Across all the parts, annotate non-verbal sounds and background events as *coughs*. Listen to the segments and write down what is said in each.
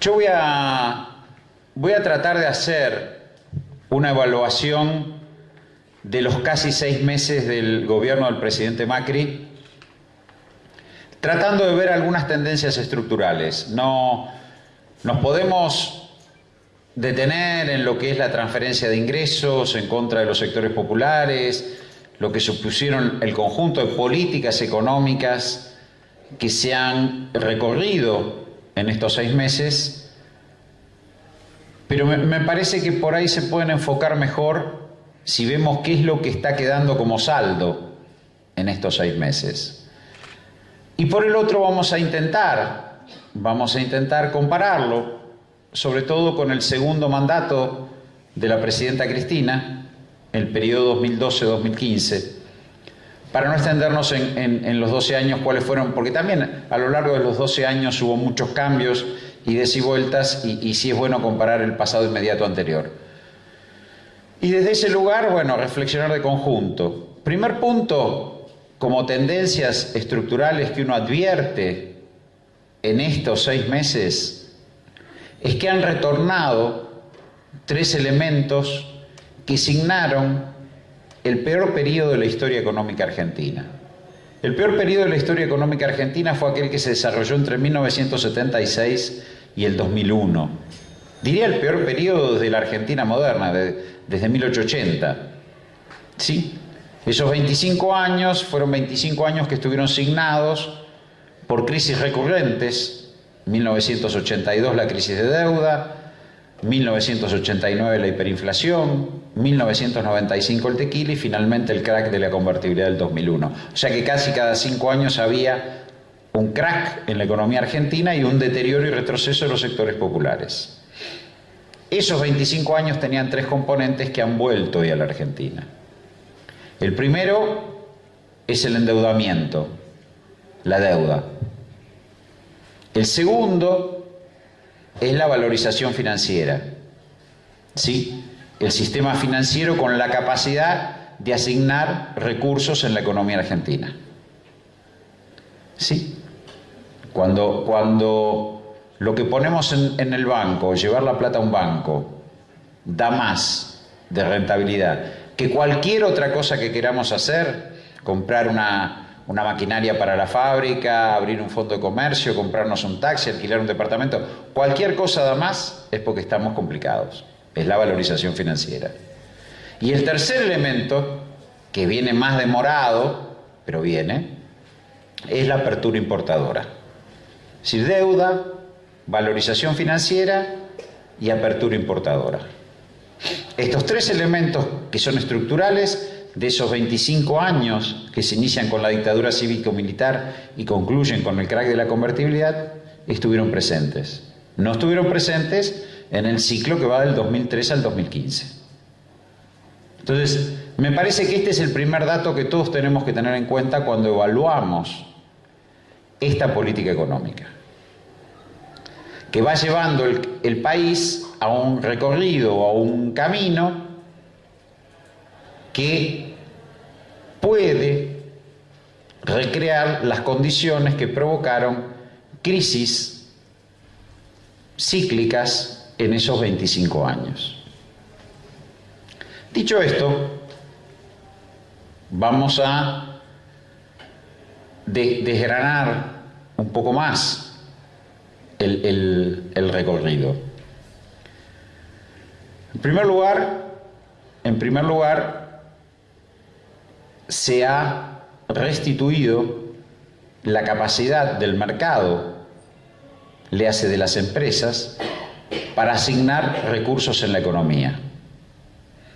Yo voy a, voy a tratar de hacer una evaluación de los casi seis meses del gobierno del presidente Macri, tratando de ver algunas tendencias estructurales. No nos podemos detener en lo que es la transferencia de ingresos en contra de los sectores populares, lo que supusieron el conjunto de políticas económicas que se han recorrido en estos seis meses, pero me, parece que por ahí se pueden enfocar mejor si vemos qué es lo que está quedando como saldo en estos seis meses. Y por el otro vamos a intentar, vamos a intentar compararlo, sobre todo con el segundo mandato de la presidenta Cristina, el periodo 2012-2015, para no extendernos en, los 12 años cuáles fueron, porque también a lo largo de los 12 años hubo muchos cambios y vueltas, y, y sí es bueno comparar el pasado inmediato anterior. Y desde ese lugar, bueno, reflexionar de conjunto. Primer punto, como tendencias estructurales que uno advierte en estos seis meses, es que han retornado tres elementos que signaron el peor periodo de la historia económica argentina. El peor periodo de la historia económica argentina fue aquel que se desarrolló entre 1976 y el 2001. Diría el peor periodo de la Argentina moderna, desde 1880. ¿Sí? Esos 25 años fueron 25 años que estuvieron signados por crisis recurrentes, 1982 la crisis de deuda, 1989 la hiperinflación, 1995 el tequila y finalmente el crack de la convertibilidad del 2001. O sea que casi cada cinco años había un crack en la economía argentina y un deterioro y retroceso de los sectores populares. Esos 25 años tenían tres componentes que han vuelto hoy a la Argentina. El primero es el endeudamiento, la deuda. El segundo es la valorización financiera. ¿Sí? El sistema financiero con la capacidad de asignar recursos en la economía argentina. ¿Sí? Cuando, cuando lo que ponemos en, el banco, llevar la plata a un banco, da más de rentabilidad que cualquier otra cosa que queramos hacer, comprar una, una maquinaria para la fábrica, abrir un fondo de comercio, comprarnos un taxi, alquilar un departamento, cualquier cosa da más es porque estamos complicados. Es la valorización financiera. Y el tercer elemento, que viene más demorado, pero viene, es la apertura importadora. Es decir, deuda, valorización financiera y apertura importadora. Estos tres elementos que son estructurales de esos 25 años que se inician con la dictadura cívico-militar y concluyen con el crack de la convertibilidad, estuvieron presentes. No estuvieron presentes en el ciclo que va del 2003 al 2015. Entonces, me parece que este es el primer dato que todos tenemos que tener en cuenta cuando evaluamos esta política económica, que va llevando el, país a un recorrido, a un camino que puede recrear las condiciones que provocaron crisis cíclicas en esos 25 años. Dicho esto, vamos a desgranar un poco más el, recorrido. En primer lugar, en primer lugar, se ha restituido la capacidad del mercado, le hace de las empresas, para asignar recursos en la economía.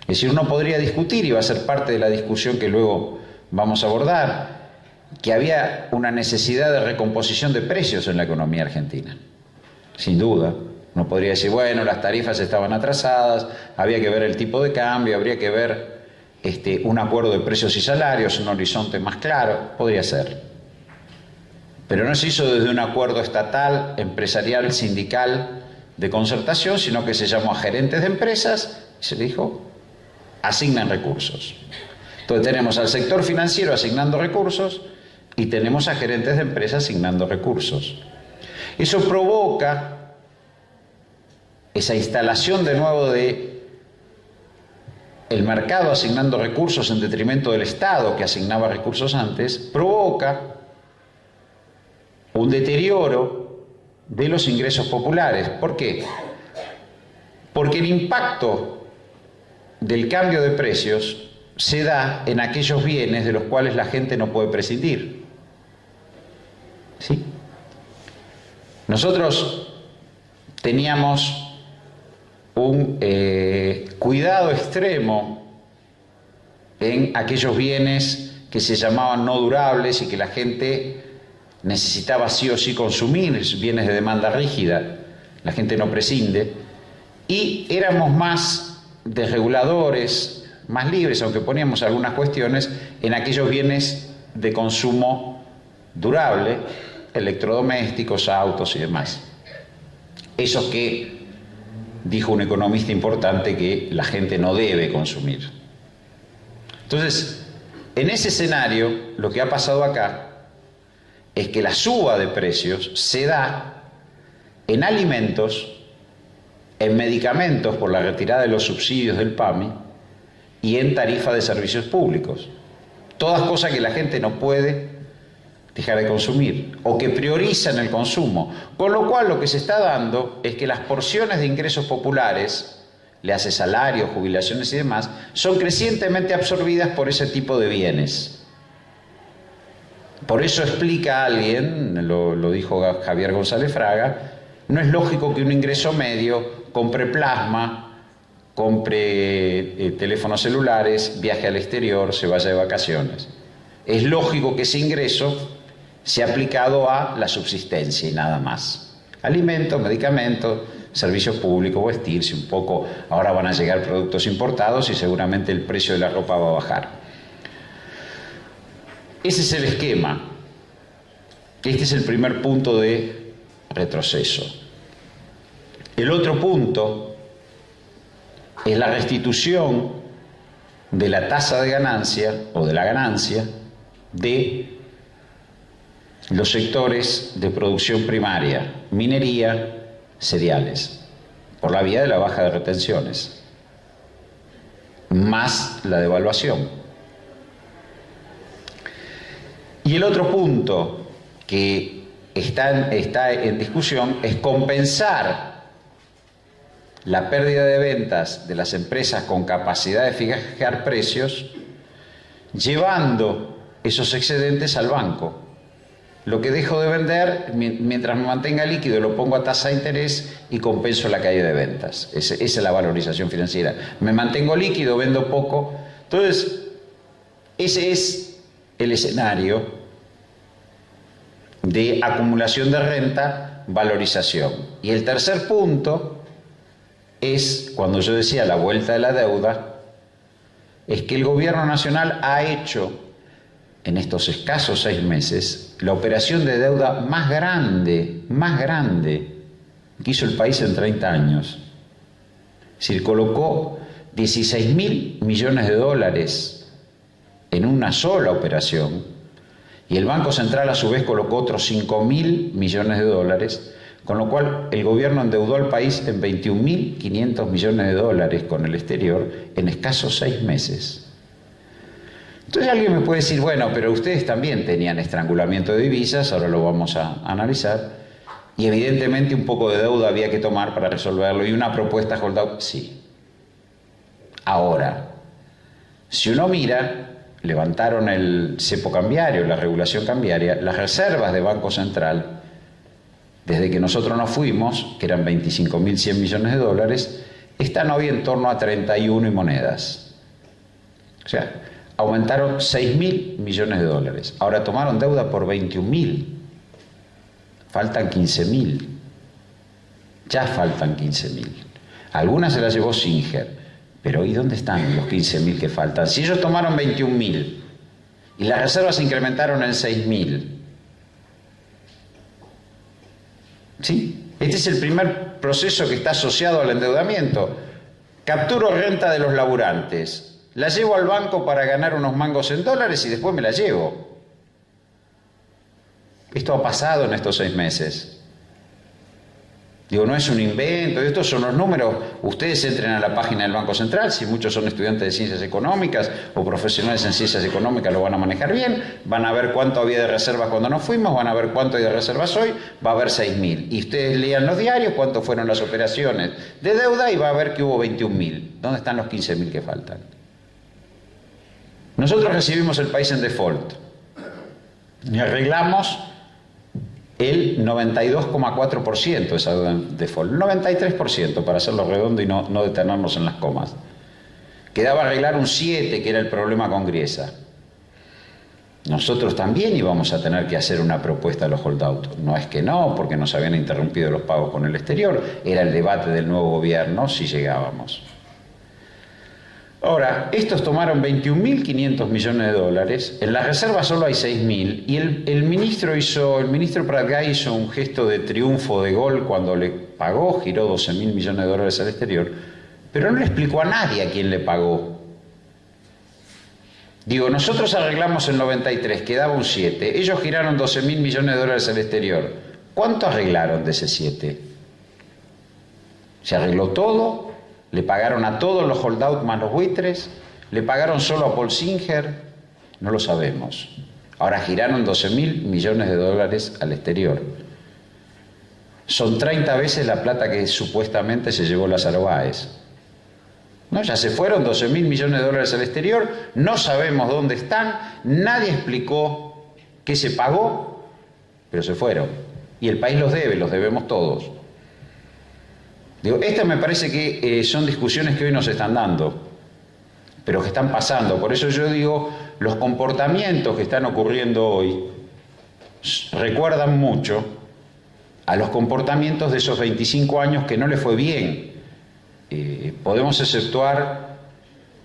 Es decir, uno podría discutir, y va a ser parte de la discusión que luego vamos a abordar, que había una necesidad de recomposición de precios en la economía argentina. Sin duda. Uno podría decir, bueno, las tarifas estaban atrasadas, había que ver el tipo de cambio, habría que ver este, un acuerdo de precios y salarios, un horizonte más claro, podría ser. Pero no se hizo desde un acuerdo estatal, empresarial, sindical, de concertación, sino que se llamó a gerentes de empresas y se dijo, asignan recursos. Entonces tenemos al sector financiero asignando recursos y tenemos a gerentes de empresas asignando recursos. Eso provoca esa instalación de nuevo de el mercado asignando recursos en detrimento del Estado que asignaba recursos antes, provoca un deterioro de los ingresos populares. ¿Por qué? Porque el impacto del cambio de precios se da en aquellos bienes de los cuales la gente no puede prescindir. ¿Sí? Nosotros teníamos un eh, cuidado extremo en aquellos bienes que se llamaban no durables y que la gente necesitaba sí o sí consumir, bienes de demanda rígida, la gente no prescinde, y éramos más desreguladores, más libres, aunque poníamos algunas cuestiones, en aquellos bienes de consumo durable, electrodomésticos, autos y demás. Esos que dijo un economista importante que la gente no debe consumir. Entonces, en ese escenario, lo que ha pasado acá es que la suba de precios se da en alimentos, en medicamentos por la retirada de los subsidios del PAMI y en tarifa de servicios públicos. Todas cosas que la gente no puede dejar de consumir o que priorizan el consumo. Con lo cual lo que se está dando es que las porciones de ingresos populares, le hace salarios, jubilaciones y demás, son crecientemente absorbidas por ese tipo de bienes. Por eso explica alguien, lo, dijo Javier González Fraga, no es lógico que un ingreso medio compre plasma, compre eh, teléfonos celulares, viaje al exterior, se vaya de vacaciones. Es lógico que ese ingreso sea aplicado a la subsistencia y nada más. Alimentos, medicamentos, servicios públicos, vestirse un poco. Ahora van a llegar productos importados y seguramente el precio de la ropa va a bajar. Ese es el esquema. Este es el primer punto de retroceso. El otro punto es la restitución de la tasa de ganancia o de la ganancia de los sectores de producción primaria, minería, cereales, por la vía de la baja de retenciones, más la devaluación. Y el otro punto que está en, discusión es compensar la pérdida de ventas de las empresas con capacidad de fijar precios, llevando esos excedentes al banco. Lo que dejo de vender, mientras me mantenga líquido, lo pongo a tasa de interés y compenso la caída de ventas. esa es la valorización financiera. Me mantengo líquido, vendo poco. Entonces, ese es el escenario de acumulación de renta, valorización. Y el tercer punto es, cuando yo decía la vuelta de la deuda, es que el gobierno nacional ha hecho en estos escasos seis meses la operación de deuda más grande, más grande que hizo el país en 30 años. Es decir, colocó 16 mil millones de dólares en una sola operación y el Banco Central a su vez colocó otros 5 mil millones de dólares, con lo cual el gobierno endeudó al país en 21.500 millones de dólares con el exterior en escasos seis meses. Entonces alguien me puede decir, bueno, pero ustedes también tenían estrangulamiento de divisas, ahora lo vamos a analizar, y evidentemente un poco de deuda había que tomar para resolverlo, y una propuesta holdout, sí. Ahora, si uno mira, levantaron el cepo cambiario, la regulación cambiaria, las reservas de Banco Central, desde que nosotros nos fuimos, que eran 25.100 millones de dólares, están hoy en torno a 31 y monedas. O sea, aumentaron 6.000 millones de dólares. Ahora tomaron deuda por 21.000. Faltan 15.000. Ya faltan 15.000. Algunas se las llevó Singer. Pero ¿y dónde están los 15.000 que faltan? Si ellos tomaron 21.000 y las reservas se incrementaron en 6.000. ¿Sí? Este es el primer proceso que está asociado al endeudamiento. Capturo renta de los laburantes. La llevo al banco para ganar unos mangos en dólares y después me la llevo. Esto ha pasado en estos seis meses. Digo, no es un invento, estos son los números. Ustedes entren a la página del Banco Central, si muchos son estudiantes de ciencias económicas o profesionales en ciencias económicas lo van a manejar bien, van a ver cuánto había de reservas cuando nos fuimos, van a ver cuánto hay de reservas hoy, va a haber 6.000. Y ustedes lean los diarios cuánto fueron las operaciones de deuda y va a ver que hubo 21.000. ¿Dónde están los 15.000 que faltan? Nosotros recibimos el país en default y arreglamos el 92,4% de esa deuda en default, 93% para hacerlo redondo y no, no detenernos en las comas. Quedaba arreglar un 7, que era el problema con Griesa. Nosotros también íbamos a tener que hacer una propuesta a los holdouts. No es que no, porque nos habían interrumpido los pagos con el exterior. Era el debate del nuevo gobierno si llegábamos. Ahora, estos tomaron 21.500 millones de dólares, en la reserva solo hay 6.000 y el, ministro hizo, el ministro Pratgay hizo un gesto de triunfo de gol cuando le pagó, giró 12.000 millones de dólares al exterior, pero no le explicó a nadie a quién le pagó. Digo, nosotros arreglamos el 93, quedaba un 7, ellos giraron 12.000 millones de dólares al exterior. ¿Cuánto arreglaron de ese 7? ¿Se arregló todo? Le pagaron a todos los holdouts más los buitres, le pagaron solo a Paul Singer, no lo sabemos. Ahora giraron 12 mil millones de dólares al exterior. Son 30 veces la plata que supuestamente se llevó las Báez. ¿No? Ya se fueron 12 mil millones de dólares al exterior, no sabemos dónde están, nadie explicó qué se pagó, pero se fueron. Y el país los debe, los debemos todos. Digo, estas me parece que eh, son discusiones que hoy nos están dando, pero que están pasando. Por eso yo digo, los comportamientos que están ocurriendo hoy recuerdan mucho a los comportamientos de esos 25 años que no le fue bien. Eh, podemos exceptuar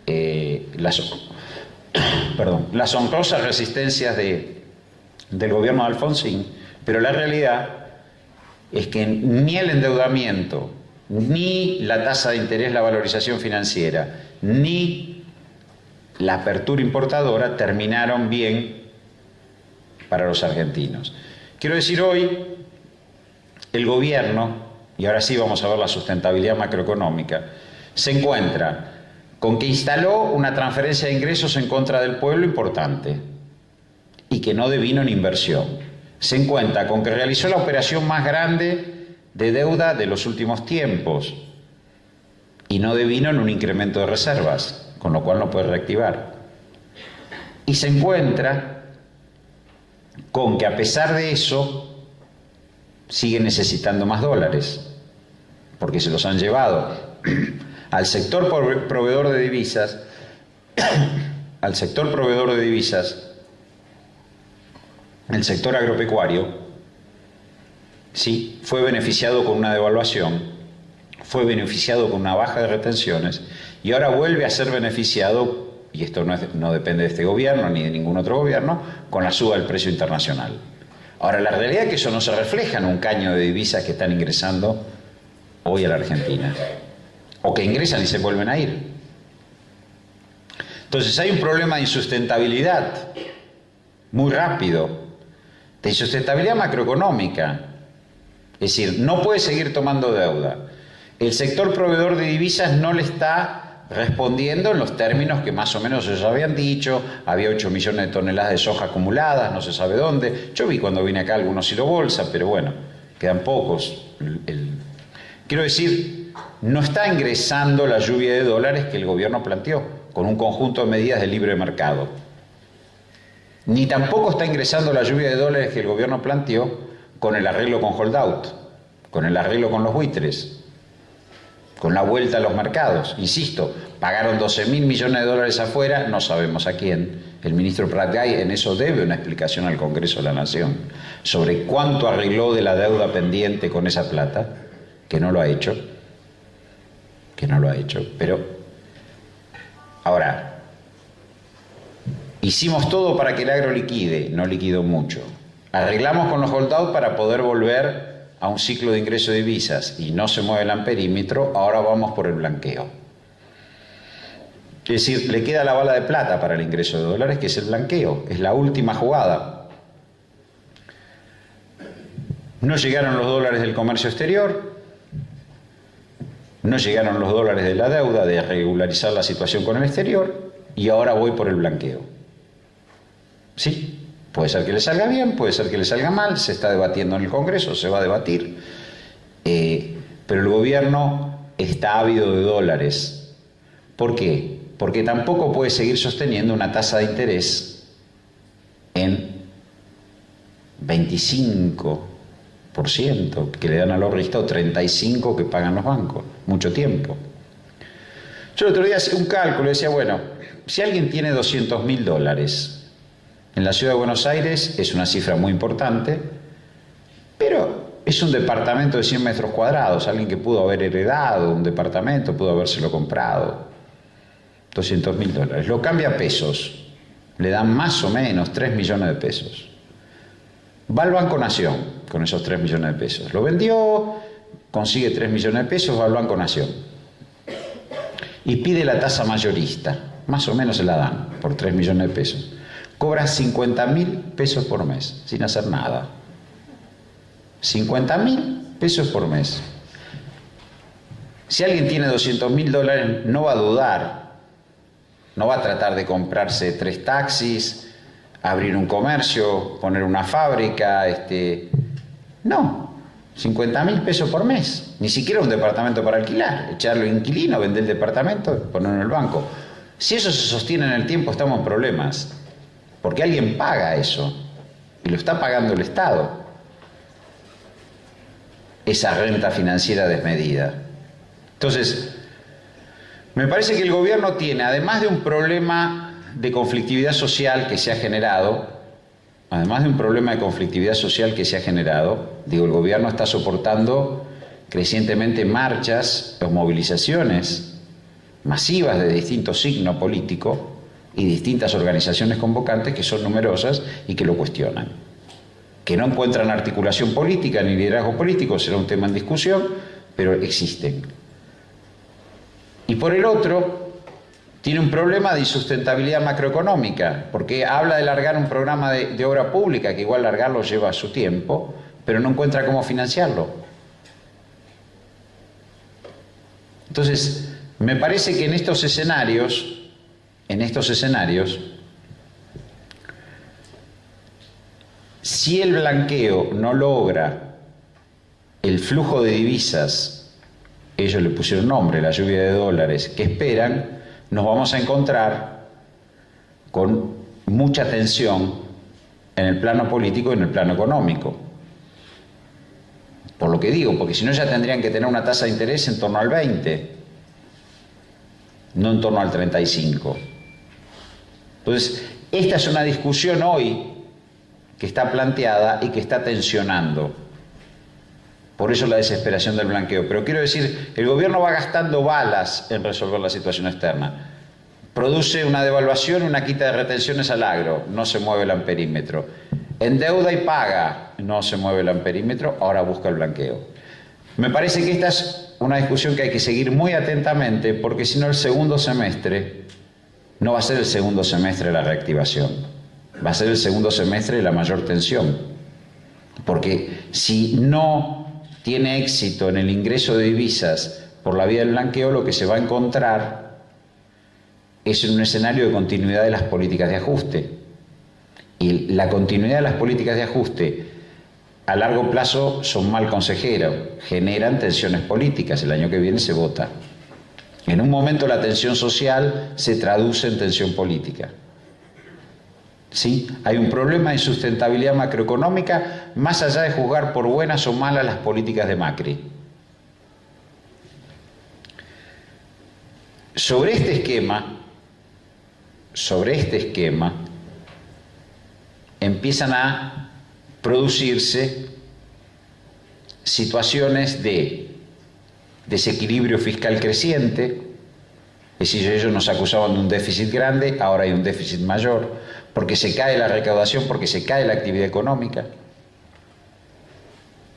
eh, las, *coughs* perdón, las honrosas resistencias de, del gobierno de Alfonsín, pero la realidad es que ni el endeudamiento, ni la tasa de interés, la valorización financiera, ni la apertura importadora terminaron bien para los argentinos. Quiero decir hoy, el gobierno, y ahora sí vamos a ver la sustentabilidad macroeconómica, se encuentra con que instaló una transferencia de ingresos en contra del pueblo importante y que no devino en inversión. Se encuentra con que realizó la operación más grande de deuda de los últimos tiempos y no devino en un incremento de reservas, con lo cual no puede reactivar. Y se encuentra con que a pesar de eso sigue necesitando más dólares, porque se los han llevado *clears throat* al sector proveedor de divisas, *clears throat* al sector proveedor de divisas, el sector agropecuario, ¿sí? fue beneficiado con una devaluación, fue beneficiado con una baja de retenciones y ahora vuelve a ser beneficiado, y esto no, depende de este gobierno ni de ningún otro gobierno, con la suba del precio internacional. Ahora, la realidad es que eso no se refleja en un caño de divisas que están ingresando hoy a la Argentina, o que ingresan y se vuelven a ir. Entonces hay un problema de insustentabilidad muy rápido, de insustentabilidad macroeconómica, es decir, no puede seguir tomando deuda. El sector proveedor de divisas no le está respondiendo en los términos que más o menos ellos habían dicho, había 8 millones de toneladas de soja acumuladas, no se sabe dónde. Yo vi cuando vine acá algunos hilo bolsa, pero bueno, quedan pocos. Quiero decir, no está ingresando la lluvia de dólares que el gobierno planteó, con un conjunto de medidas de libre mercado. Ni tampoco está ingresando la lluvia de dólares que el gobierno planteó con el arreglo con holdout, con el arreglo con los buitres, con la vuelta a los mercados. Insisto, pagaron 12 mil millones de dólares afuera, no sabemos a quién. El ministro Pratgay en eso debe una explicación al Congreso de la Nación sobre cuánto arregló de la deuda pendiente con esa plata, que no lo ha hecho, que no lo ha hecho. Pero, ahora, hicimos todo para que el agro liquide, no liquidó mucho. Arreglamos con los holdout para poder volver a un ciclo de ingreso de divisas y no se mueve el amperímetro, ahora vamos por el blanqueo. Es decir, le queda la bala de plata para el ingreso de dólares, que es el blanqueo, es la última jugada. No llegaron los dólares del comercio exterior, no llegaron los dólares de la deuda, de regularizar la situación con el exterior, y ahora voy por el blanqueo. Sí, puede ser que le salga bien, puede ser que le salga mal, se está debatiendo en el Congreso, se va a debatir, eh, pero el gobierno está ávido de dólares. ¿Por qué? Porque tampoco puede seguir sosteniendo una tasa de interés en 25 que le dan al ahorrista o 35 que pagan los bancos, mucho tiempo. Yo el otro día hacía un cálculo y decía, bueno, si alguien tiene 200 mil dólares en la ciudad de Buenos Aires es una cifra muy importante, pero es un departamento de 100 metros cuadrados, alguien que pudo haber heredado un departamento, pudo habérselo comprado, 200 mil dólares, lo cambia a pesos, le dan más o menos 3 millones de pesos. Va al Banco Nación con esos 3 millones de pesos. Lo vendió, consigue 3 millones de pesos, va al Banco Nación. Y pide la tasa mayorista. Más o menos se la dan por 3 millones de pesos. Cobra 50 mil pesos por mes, sin hacer nada. 50 mil pesos por mes. Si alguien tiene 200 mil dólares, no va a dudar. No va a tratar de comprarse tres taxis, abrir un comercio, poner una fábrica, este... No, 50 mil pesos por mes, ni siquiera un departamento para alquilar, echarlo inquilino, vender el departamento, ponerlo en el banco. Si eso se sostiene en el tiempo estamos en problemas, porque alguien paga eso y lo está pagando el Estado, esa renta financiera desmedida. Entonces, me parece que el gobierno tiene, además de un problema de conflictividad social que se ha generado, además de un problema de conflictividad social que se ha generado, digo, el gobierno está soportando crecientemente marchas o movilizaciones masivas de distinto signo político y distintas organizaciones convocantes que son numerosas y que lo cuestionan. Que no encuentran articulación política ni liderazgo político, será un tema en discusión, pero existen. Y por el otro, tiene un problema de insustentabilidad macroeconómica, porque habla de largar un programa de, obra pública, que igual largarlo lleva su tiempo, pero no encuentra cómo financiarlo. Entonces, me parece que en estos escenarios, en estos escenarios, si el blanqueo no logra el flujo de divisas, ellos le pusieron nombre, la lluvia de dólares, que esperan, nos vamos a encontrar con mucha tensión en el plano político y en el plano económico. Por lo que digo, porque si no ya tendrían que tener una tasa de interés en torno al 20, no en torno al 35. Entonces, esta es una discusión hoy que está planteada y que está tensionando. Por eso la desesperación del blanqueo. Pero quiero decir, el gobierno va gastando balas en resolver la situación externa. Produce una devaluación, una quita de retenciones al agro, no se mueve el amperímetro. Endeuda y paga, no se mueve el amperímetro, ahora busca el blanqueo. Me parece que esta es una discusión que hay que seguir muy atentamente porque si no el segundo semestre no va a ser el segundo semestre la reactivación, va a ser el segundo semestre la mayor tensión. Porque si no tiene éxito en el ingreso de divisas por la vía del blanqueo, lo que se va a encontrar es un escenario de continuidad de las políticas de ajuste. Y la continuidad de las políticas de ajuste a largo plazo son mal consejeros, generan tensiones políticas, el año que viene se vota. En un momento la tensión social se traduce en tensión política. ¿sí? Hay un problema de sustentabilidad macroeconómica más allá de juzgar por buenas o malas las políticas de Macri. Sobre este esquema, sobre este esquema, empiezan a producirse situaciones de desequilibrio fiscal creciente, es decir, ellos nos acusaban de un déficit grande, ahora hay un déficit mayor, porque se cae la recaudación, porque se cae la actividad económica,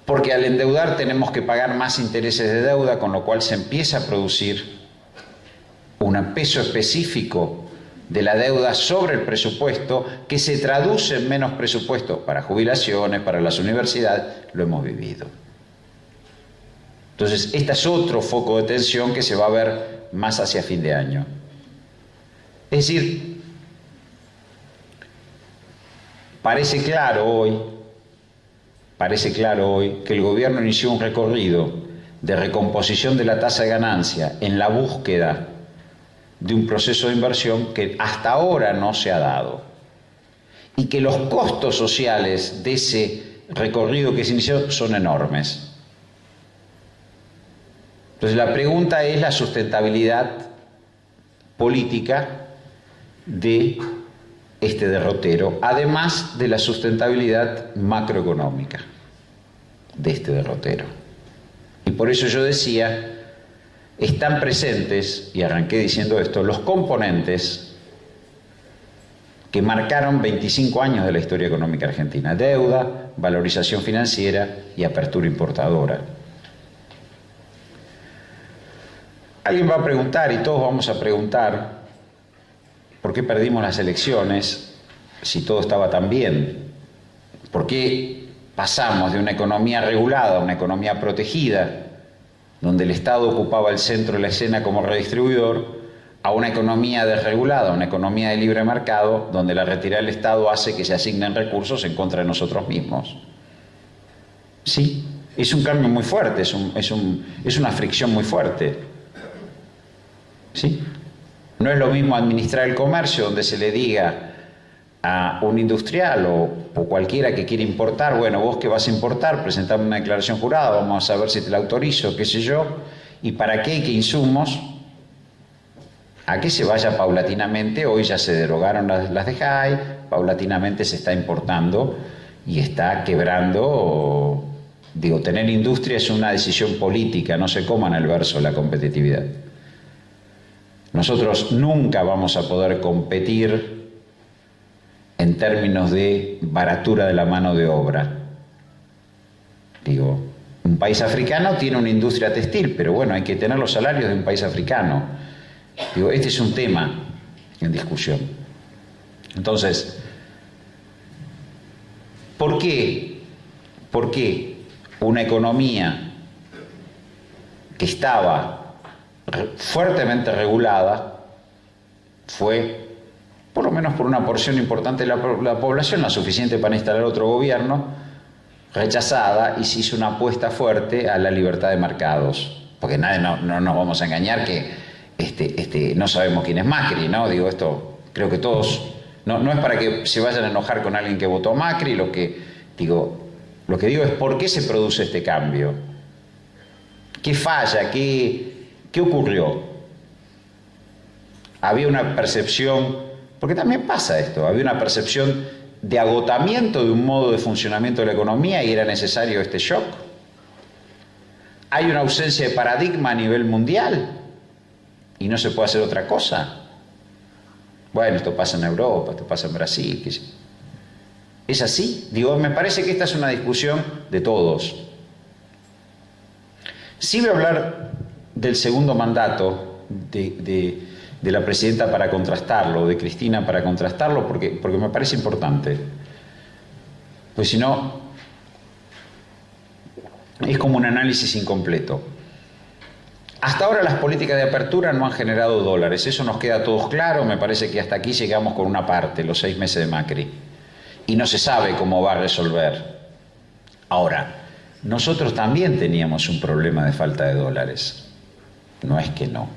porque al endeudar tenemos que pagar más intereses de deuda, con lo cual se empieza a producir un peso específico de la deuda sobre el presupuesto que se traduce en menos presupuesto para jubilaciones, para las universidades, lo hemos vivido. Entonces, este es otro foco de tensión que se va a ver más hacia fin de año. Es decir, parece claro hoy, parece claro hoy que el gobierno inició un recorrido de recomposición de la tasa de ganancia en la búsqueda de un proceso de inversión que hasta ahora no se ha dado y que los costos sociales de ese recorrido que se inició son enormes. Entonces la pregunta es la sustentabilidad política de este derrotero, además de la sustentabilidad macroeconómica de este derrotero. Y por eso yo decía, están presentes, y arranqué diciendo esto, los componentes que marcaron 25 años de la historia económica argentina. Deuda, valorización financiera y apertura importadora. Alguien va a preguntar, y todos vamos a preguntar, ¿por qué perdimos las elecciones si todo estaba tan bien? ¿Por qué pasamos de una economía regulada a una economía protegida, donde el Estado ocupaba el centro de la escena como redistribuidor, a una economía desregulada, una economía de libre mercado, donde la retirada del Estado hace que se asignen recursos en contra de nosotros mismos. Sí, es un cambio muy fuerte, es, es, una fricción muy fuerte. ¿Sí? No es lo mismo administrar el comercio donde se le diga a un industrial o, o, cualquiera que quiere importar, bueno, vos que vas a importar, presentame una declaración jurada, vamos a ver si te la autorizo, qué sé yo, y para qué, qué insumos, a que se vaya paulatinamente, hoy ya se derogaron las, las de JAI, paulatinamente se está importando y está quebrando, digo, tener industria es una decisión política, no se coman el verso la competitividad. Nosotros nunca vamos a poder competir en términos de baratura de la mano de obra. Digo, un país africano tiene una industria textil, pero bueno, hay que tener los salarios de un país africano. Digo, este es un tema en discusión. Entonces, ¿por qué? ¿Por qué una economía que estaba fuertemente regulada fue, por lo menos por una porción importante de la, población, la suficiente para instalar otro gobierno, rechazada y se hizo una apuesta fuerte a la libertad de mercados? Porque nadie, no, no nos vamos a engañar que este, este, no sabemos quién es Macri, ¿no? Digo, esto creo que todos, no, no es para que se vayan a enojar con alguien que votó Macri, lo que digo, lo que digo es por qué se produce este cambio. ¿Qué falla? ¿Qué, qué ocurrió? Había una percepción, porque también pasa esto, había una percepción de agotamiento de un modo de funcionamiento de la economía y era necesario este shock. Hay una ausencia de paradigma a nivel mundial y no se puede hacer otra cosa. Bueno, esto pasa en Europa, esto pasa en Brasil. ¿Es así? Digo, me parece que esta es una discusión de todos. Sí voy a hablar del segundo mandato de, la presidenta para contrastarlo, de Cristina para contrastarlo, porque, porque me parece importante. Pues si no, es como un análisis incompleto. Hasta ahora las políticas de apertura no han generado dólares, eso nos queda a todos claro, me parece que hasta aquí llegamos con una parte, los seis meses de Macri, y no se sabe cómo va a resolver. Ahora, nosotros también teníamos un problema de falta de dólares, no es que no.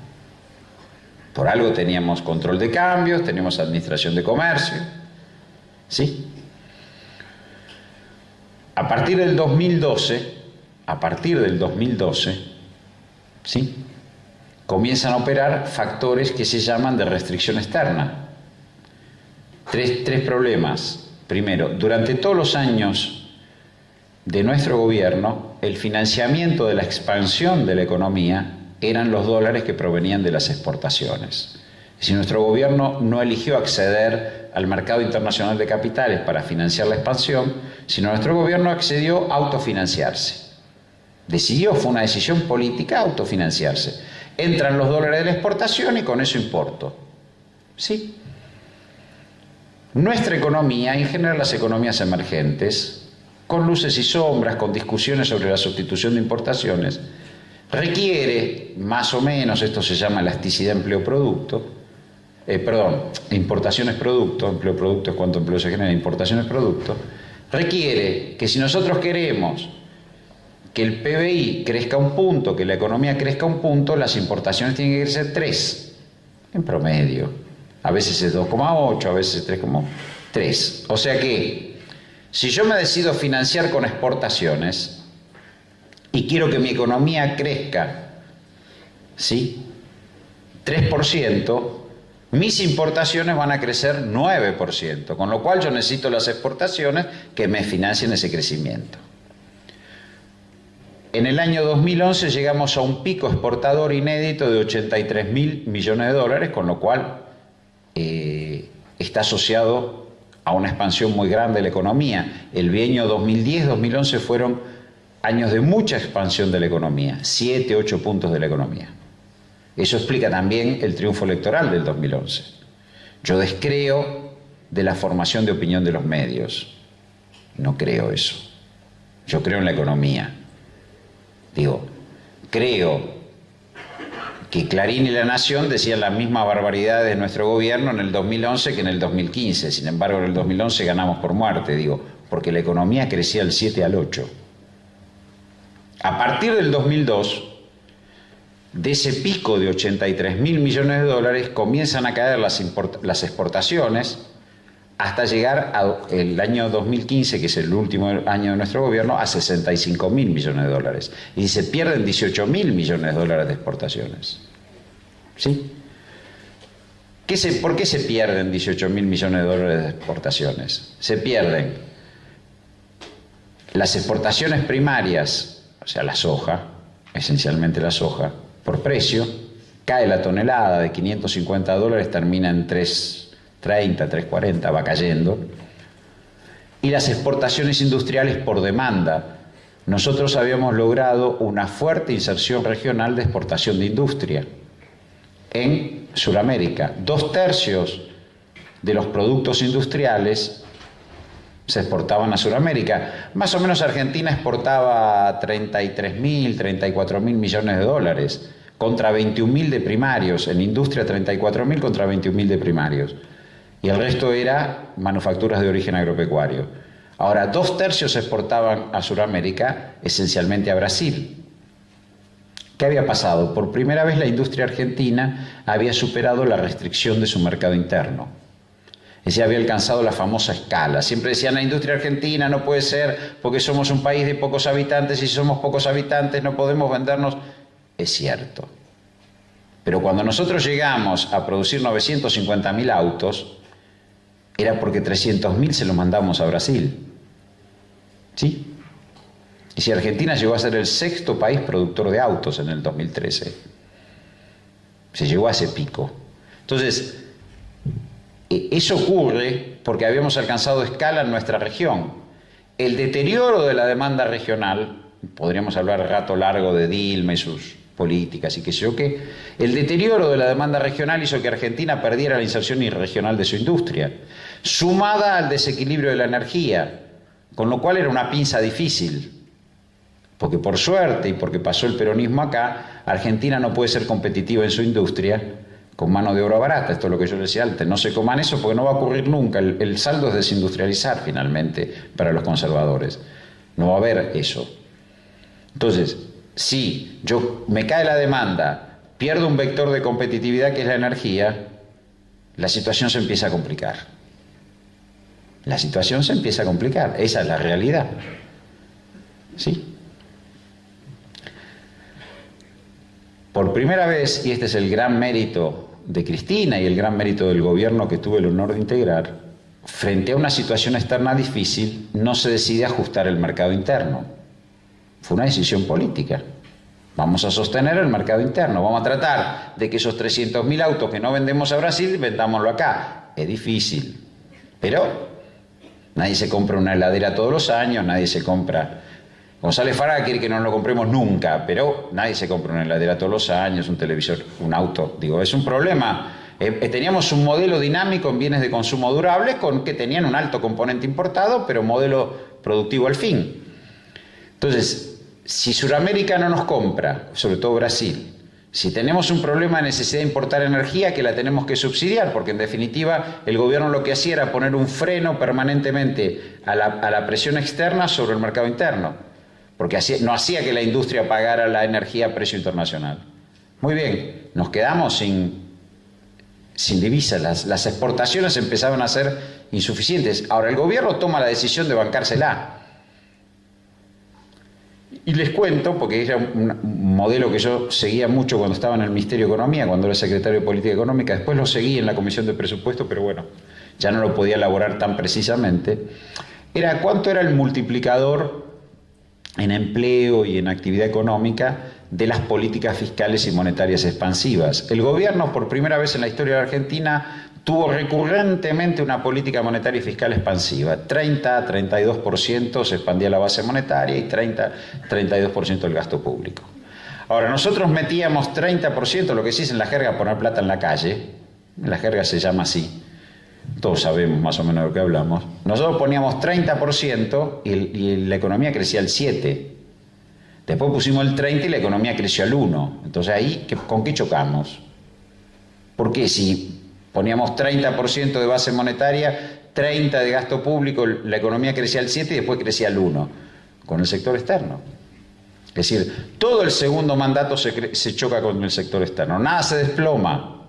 Por algo teníamos control de cambios, teníamos administración de comercio, ¿sí? A partir del 2012, a partir del 2012, ¿sí? comienzan a operar factores que se llaman de restricción externa. Tres, tres problemas. Primero, durante todos los años de nuestro gobierno, el financiamiento de la expansión de la economía eran los dólares que provenían de las exportaciones. Si nuestro gobierno no eligió acceder al mercado internacional de capitales para financiar la expansión, sino nuestro gobierno accedió a autofinanciarse. Decidió, fue una decisión política, autofinanciarse. Entran los dólares de la exportación y con eso importo. ¿Sí? Nuestra economía, en general las economías emergentes, con luces y sombras, con discusiones sobre la sustitución de importaciones, requiere, más o menos, esto se llama elasticidad empleo-producto, eh, perdón, importaciones producto, empleo-producto es cuánto empleo se genera, importaciones producto, requiere que si nosotros queremos que el PBI crezca un punto, que la economía crezca un punto, las importaciones tienen que crecer 3, en promedio. A veces es 2,8, a veces es 3,3. O sea que, si yo me decido financiar con exportaciones y quiero que mi economía crezca, ¿sí? 3%, mis importaciones van a crecer 9%, con lo cual yo necesito las exportaciones que me financien ese crecimiento. En el año 2011 llegamos a un pico exportador inédito de 83 mil millones de dólares, con lo cual eh, está asociado a una expansión muy grande de la economía. El bienio 2010-2011 fueron años de mucha expansión de la economía, 7, 8 puntos de la economía. Eso explica también el triunfo electoral del 2011. Yo descreo de la formación de opinión de los medios. No creo eso. Yo creo en la economía. Digo, creo que Clarín y La Nación decían las mismas barbaridades de nuestro gobierno en el 2011 que en el 2015. Sin embargo, en el 2011 ganamos por muerte, digo, porque la economía crecía del 7 al 8. A partir del 2002, de ese pico de 83 mil millones de dólares, comienzan a caer las, exportaciones hasta llegar al año 2015, que es el último año de nuestro gobierno, a 65 mil millones de dólares. Y se pierden 18 mil millones de dólares de exportaciones. ¿Sí? ¿Qué se, ¿Por qué se pierden 18 mil millones de dólares de exportaciones? Se pierden las exportaciones primarias, o sea, la soja, esencialmente la soja, por precio, cae la tonelada de 550 dólares, termina en 3 30, 340, va cayendo. Y las exportaciones industriales por demanda. Nosotros habíamos logrado una fuerte inserción regional de exportación de industria en Sudamérica. Dos tercios de los productos industriales se exportaban a Sudamérica. Más o menos Argentina exportaba 33 mil, 34 mil millones de dólares contra 21 mil de primarios. En industria 34 mil contra 21 mil de primarios y el resto era manufacturas de origen agropecuario. Ahora, dos tercios se exportaban a Sudamérica, esencialmente a Brasil. ¿Qué había pasado? Por primera vez la industria argentina había superado la restricción de su mercado interno. Es decir, había alcanzado la famosa escala. Siempre decían, la industria argentina no puede ser porque somos un país de pocos habitantes y si somos pocos habitantes no podemos vendernos. Es cierto. Pero cuando nosotros llegamos a producir 950.000 autos, era porque 300.000 se los mandamos a Brasil. ¿Sí? Y si Argentina llegó a ser el sexto país productor de autos en el 2013, se llegó a ese pico. Entonces, eso ocurre porque habíamos alcanzado escala en nuestra región. El deterioro de la demanda regional, podríamos hablar rato largo de Dilma y sus políticas y qué sé yo el deterioro de la demanda regional hizo que Argentina perdiera la inserción regional de su industria, sumada al desequilibrio de la energía, con lo cual era una pinza difícil, porque por suerte y porque pasó el peronismo acá, Argentina no puede ser competitiva en su industria con mano de obra barata, esto es lo que yo decía antes, no se coman eso porque no va a ocurrir nunca, el, el saldo es desindustrializar finalmente para los conservadores, no va a haber eso. Entonces, si yo me cae la demanda, pierdo un vector de competitividad que es la energía, la situación se empieza a complicar. La situación se empieza a complicar, esa es la realidad. ¿Sí? Por primera vez, y este es el gran mérito de Cristina y el gran mérito del gobierno que tuve el honor de integrar, frente a una situación externa difícil, no se decide ajustar el mercado interno fue una decisión política. Vamos a sostener el mercado interno, vamos a tratar de que esos 300.000 autos que no vendemos a Brasil, vendámoslo acá. Es difícil, pero nadie se compra una heladera todos los años, nadie se compra... González Farah quiere que no lo compremos nunca, pero nadie se compra una heladera todos los años, un televisor, un auto. Digo, es un problema. Eh, eh, teníamos un modelo dinámico en bienes de consumo durable con que tenían un alto componente importado, pero modelo productivo al fin. Entonces, si Sudamérica no nos compra, sobre todo Brasil, si tenemos un problema de necesidad de importar energía, que la tenemos que subsidiar, porque en definitiva el gobierno lo que hacía era poner un freno permanentemente a la, presión externa sobre el mercado interno, porque no hacía que la industria pagara la energía a precio internacional. Muy bien, nos quedamos sin, divisas, las, exportaciones empezaban a ser insuficientes. Ahora el gobierno toma la decisión de bancársela y les cuento, porque era un, modelo que yo seguía mucho cuando estaba en el Ministerio de Economía, cuando era secretario de Política Económica, después lo seguí en la Comisión de Presupuesto, pero bueno, ya no lo podía elaborar tan precisamente, era cuánto era el multiplicador en empleo y en actividad económica de las políticas fiscales y monetarias expansivas. El gobierno, por primera vez en la historia de Argentina, tuvo recurrentemente una política monetaria y fiscal expansiva. 30-32% se expandía la base monetaria y 30-32% el gasto público. Ahora, nosotros metíamos 30%, lo que se dice en la jerga, poner plata en la calle, la jerga se llama así, todos sabemos más o menos de lo que hablamos, nosotros poníamos 30% y, la economía crecía al 7%. Después pusimos el 30 y la economía creció al 1. Entonces ahí, ¿con qué chocamos? Porque si Poníamos 30% de base monetaria, 30% de gasto público, la economía crecía al 7% y después crecía al 1%, con el sector externo. Es decir, todo el segundo mandato se choca con el sector externo, nada se desploma.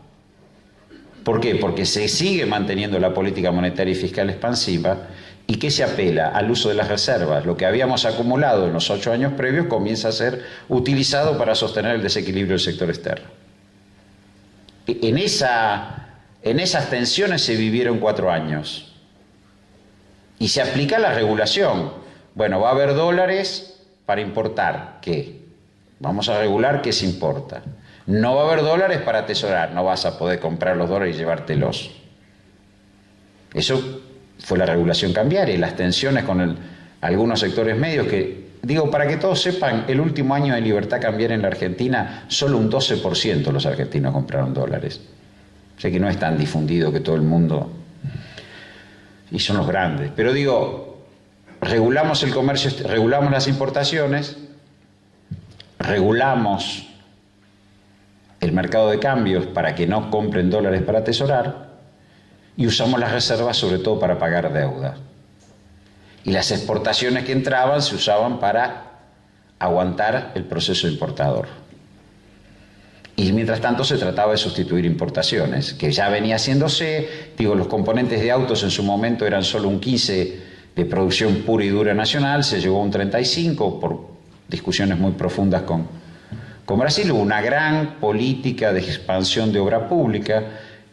¿Por qué? Porque se sigue manteniendo la política monetaria y fiscal expansiva y que se apela al uso de las reservas. Lo que habíamos acumulado en los ocho años previos comienza a ser utilizado para sostener el desequilibrio del sector externo. En esa en esas tensiones se vivieron cuatro años. Y se aplica la regulación. Bueno, va a haber dólares para importar. ¿Qué? Vamos a regular qué se importa. No va a haber dólares para atesorar. No vas a poder comprar los dólares y llevártelos. Eso fue la regulación cambiaria y las tensiones con algunos sectores medios que, digo, para que todos sepan, el último año de libertad cambiaria en la Argentina, solo un 12% los argentinos compraron dólares. Sé que no es tan difundido que todo el mundo... Y son los grandes. Pero digo, regulamos el comercio, regulamos las importaciones, regulamos el mercado de cambios para que no compren dólares para atesorar y usamos las reservas sobre todo para pagar deuda. Y las exportaciones que entraban se usaban para aguantar el proceso importador. Y mientras tanto se trataba de sustituir importaciones, que ya venía haciéndose, digo, los componentes de autos en su momento eran solo un 15 de producción pura y dura nacional, se llegó a un 35 por discusiones muy profundas con, con Brasil, hubo una gran política de expansión de obra pública,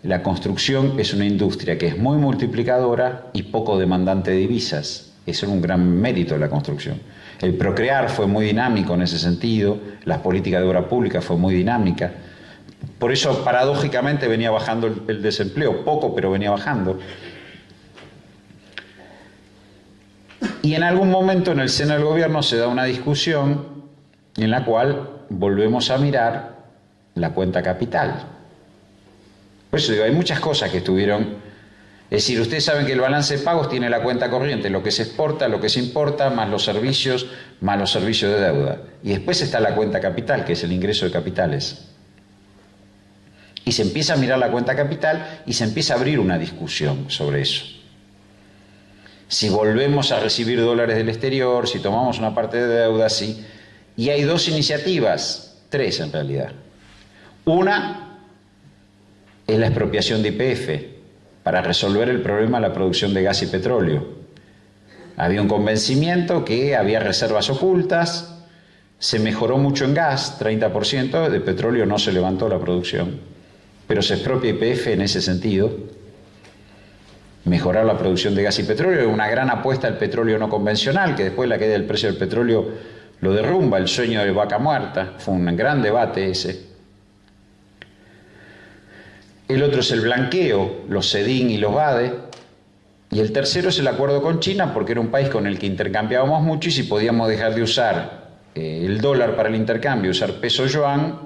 la construcción es una industria que es muy multiplicadora y poco demandante de divisas, eso es un gran mérito de la construcción. El procrear fue muy dinámico en ese sentido, las políticas de obra pública fue muy dinámica. Por eso, paradójicamente, venía bajando el, desempleo, poco, pero venía bajando. Y en algún momento en el seno del gobierno se da una discusión en la cual volvemos a mirar la cuenta capital. Por eso digo, hay muchas cosas que estuvieron es decir, ustedes saben que el balance de pagos tiene la cuenta corriente, lo que se exporta, lo que se importa, más los servicios, más los servicios de deuda. Y después está la cuenta capital, que es el ingreso de capitales. Y se empieza a mirar la cuenta capital y se empieza a abrir una discusión sobre eso. Si volvemos a recibir dólares del exterior, si tomamos una parte de deuda, sí. Y hay dos iniciativas, tres en realidad. Una es la expropiación de IPF, para resolver el problema de la producción de gas y petróleo. Había un convencimiento que había reservas ocultas, se mejoró mucho en gas, 30%, de petróleo no se levantó la producción, pero se expropia IPF en ese sentido. Mejorar la producción de gas y petróleo es una gran apuesta al petróleo no convencional, que después la queda del precio del petróleo lo derrumba, el sueño de vaca muerta, fue un gran debate ese. El otro es el blanqueo, los CEDIN y los BADE. Y el tercero es el acuerdo con China, porque era un país con el que intercambiábamos mucho y si podíamos dejar de usar eh, el dólar para el intercambio, usar peso yuan,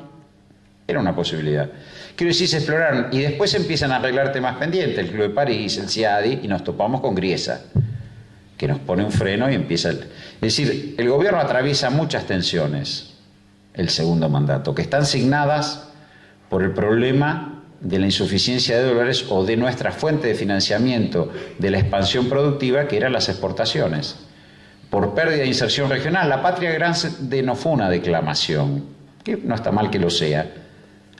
era una posibilidad. Quiero decir, se exploraron y después empiezan a arreglar temas pendientes, el Club de París, el CIADI, y nos topamos con Griesa, que nos pone un freno y empieza... El... Es decir, el gobierno atraviesa muchas tensiones, el segundo mandato, que están signadas por el problema de la insuficiencia de dólares o de nuestra fuente de financiamiento de la expansión productiva, que eran las exportaciones. Por pérdida de inserción regional, la patria grande no fue una declamación, que no está mal que lo sea,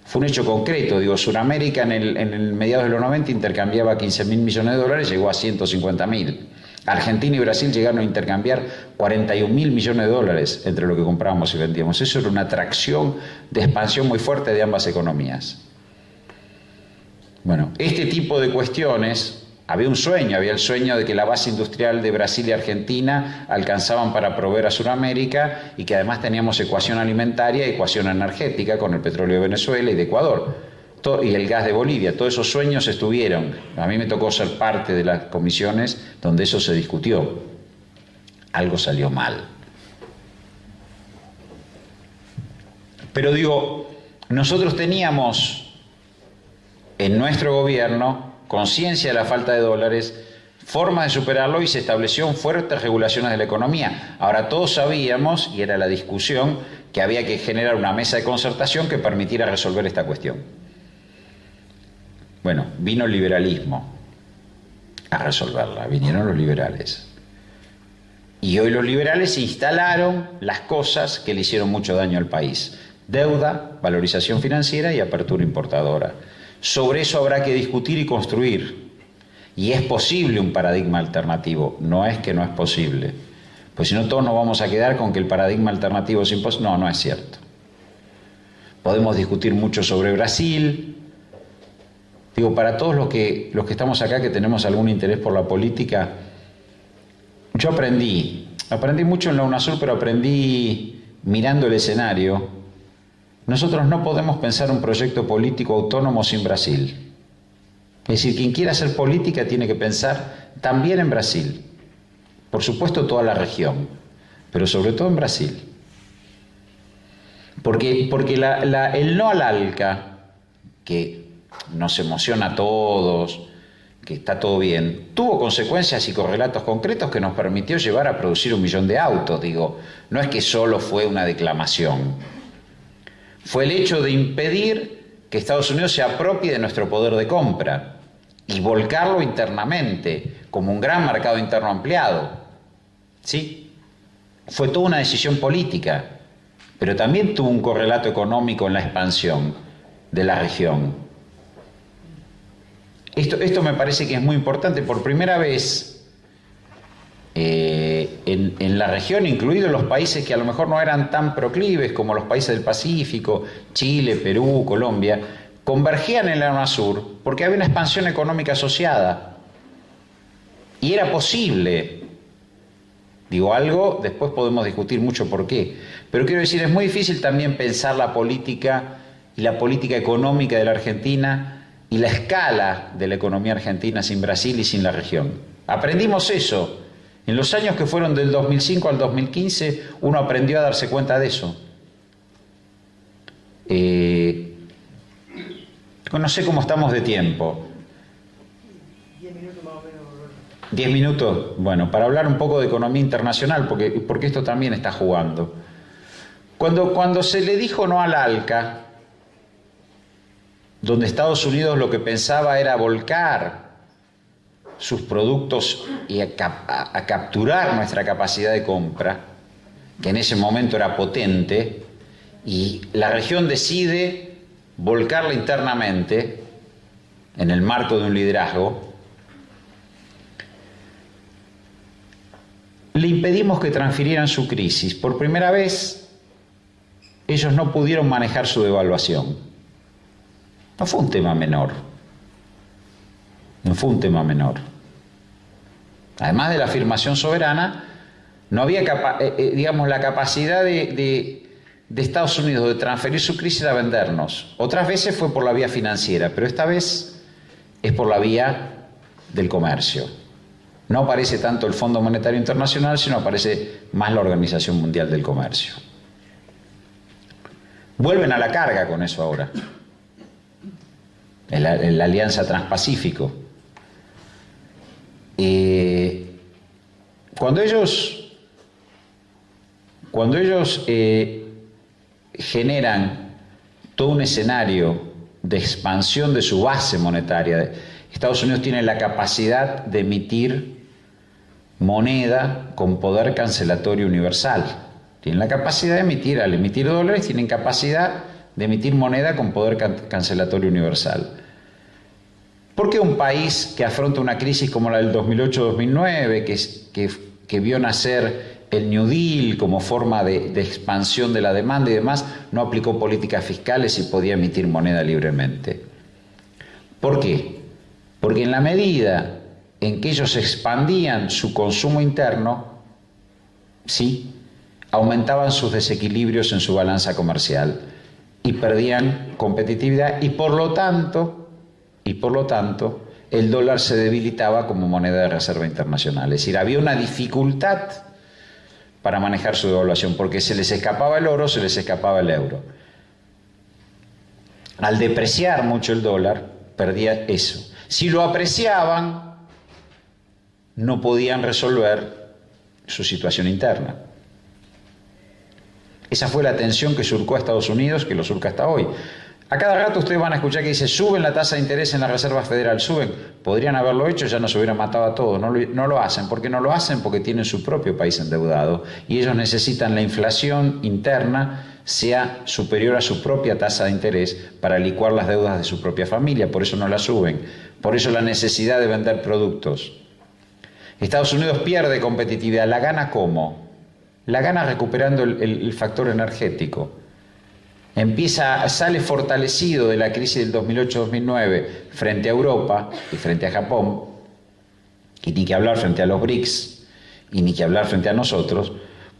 fue un hecho concreto, digo, Sudamérica en el, en el mediados de los 90 intercambiaba 15 mil millones de dólares, llegó a 150 mil. Argentina y Brasil llegaron a intercambiar 41 mil millones de dólares entre lo que comprábamos y vendíamos. Eso era una atracción de expansión muy fuerte de ambas economías. Bueno, este tipo de cuestiones había un sueño, había el sueño de que la base industrial de Brasil y Argentina alcanzaban para proveer a Sudamérica y que además teníamos ecuación alimentaria ecuación energética con el petróleo de Venezuela y de Ecuador y el gas de Bolivia. Todos esos sueños estuvieron. A mí me tocó ser parte de las comisiones donde eso se discutió. Algo salió mal. Pero digo, nosotros teníamos en nuestro gobierno conciencia de la falta de dólares, forma de superarlo y se estableció fuertes regulaciones de la economía. Ahora todos sabíamos, y era la discusión, que había que generar una mesa de concertación que permitiera resolver esta cuestión. Bueno, vino el liberalismo a resolverla, vinieron los liberales. Y hoy los liberales instalaron las cosas que le hicieron mucho daño al país. Deuda, valorización financiera y apertura importadora. Sobre eso habrá que discutir y construir. Y es posible un paradigma alternativo, no es que no es posible. Pues si no, todos nos vamos a quedar con que el paradigma alternativo es imposible. No, no es cierto. Podemos discutir mucho sobre Brasil. Digo, para todos los que, los que estamos acá, que tenemos algún interés por la política, yo aprendí, aprendí mucho en la UNASUR, pero aprendí mirando el escenario nosotros no podemos pensar un proyecto político autónomo sin Brasil. Es decir, quien quiera hacer política tiene que pensar también en Brasil. Por supuesto toda la región, pero sobre todo en Brasil. Porque, porque el no al ALCA, que nos emociona a todos, que está todo bien, tuvo consecuencias y correlatos concretos que nos permitió llevar a producir un millón de autos. Digo, no es que solo fue una declamación fue el hecho de impedir que Estados Unidos se apropie de nuestro poder de compra y volcarlo internamente como un gran mercado interno ampliado. ¿Sí? Fue toda una decisión política, pero también tuvo un correlato económico en la expansión de la región. Esto, esto me parece que es muy importante. Por primera vez, eh, en, la región, incluidos los países que a lo mejor no eran tan proclives como los países del Pacífico, Chile, Perú, Colombia, convergían en la UNASUR porque había una expansión económica asociada. Y era posible. Digo algo, después podemos discutir mucho por qué. Pero quiero decir, es muy difícil también pensar la política y la política económica de la Argentina y la escala de la economía argentina sin Brasil y sin la región. Aprendimos eso en los años que fueron del 2005 al 2015, uno aprendió a darse cuenta de eso. Eh, no sé cómo estamos de tiempo. Diez minutos más o menos. Diez minutos, bueno, para hablar un poco de economía internacional, porque, porque esto también está jugando. Cuando, cuando se le dijo no al ALCA, donde Estados Unidos lo que pensaba era volcar sus productos y a, capturar nuestra capacidad de compra, que en ese momento era potente, y la región decide volcarla internamente en el marco de un liderazgo, le impedimos que transfirieran su crisis. Por primera vez, ellos no pudieron manejar su devaluación. No fue un tema menor. No fue un tema menor además de la afirmación soberana, no había, eh, eh, digamos, la capacidad de, Estados Unidos de transferir su crisis a vendernos. Otras veces fue por la vía financiera, pero esta vez es por la vía del comercio. No aparece tanto el Fondo Monetario Internacional, sino aparece más la Organización Mundial del Comercio. Vuelven a la carga con eso ahora. La, Alianza Transpacífico. Eh, cuando ellos, cuando ellos eh, generan todo un escenario de expansión de su base monetaria, Estados Unidos tiene la capacidad de emitir moneda con poder cancelatorio universal. Tienen la capacidad de emitir, al emitir dólares, tienen capacidad de emitir moneda con poder cancelatorio universal. ¿Por qué un país que afronta una crisis como la del 2008-2009, que, que, vio nacer el New Deal como forma de, de, expansión de la demanda y demás, no aplicó políticas fiscales y podía emitir moneda libremente? ¿Por qué? Porque en la medida en que ellos expandían su consumo interno, sí, aumentaban sus desequilibrios en su balanza comercial y perdían competitividad y por lo tanto y por lo tanto el dólar se debilitaba como moneda de reserva internacional. Es decir, había una dificultad para manejar su devaluación, porque se les escapaba el oro, se les escapaba el euro. Al depreciar mucho el dólar, perdía eso. Si lo apreciaban, no podían resolver su situación interna. Esa fue la tensión que surcó a Estados Unidos, que lo surca hasta hoy. A cada rato ustedes van a escuchar que dice, suben la tasa de interés en la Reserva Federal, suben. Podrían haberlo hecho, ya nos hubieran matado a todos. No lo, hacen. ¿Por qué no lo hacen? Porque tienen su propio país endeudado y ellos necesitan la inflación interna sea superior a su propia tasa de interés para licuar las deudas de su propia familia. Por eso no la suben. Por eso la necesidad de vender productos. Estados Unidos pierde competitividad. ¿La gana cómo? La gana recuperando el factor energético empieza, sale fortalecido de la crisis del 2008-2009 frente a Europa y frente a Japón, y ni que hablar frente a los BRICS, y ni que hablar frente a nosotros,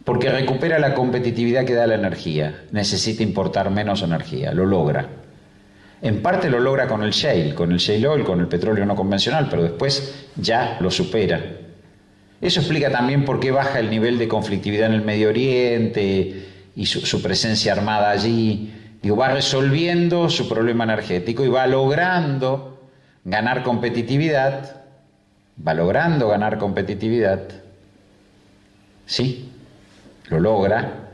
porque recupera la competitividad que da la energía, necesita importar menos energía, lo logra. En parte lo logra con el shale, con el shale oil, con el petróleo no convencional, pero después ya lo supera. Eso explica también por qué baja el nivel de conflictividad en el Medio Oriente, y su, presencia armada allí, digo, va resolviendo su problema energético y va logrando ganar competitividad, va logrando ganar competitividad, sí, lo logra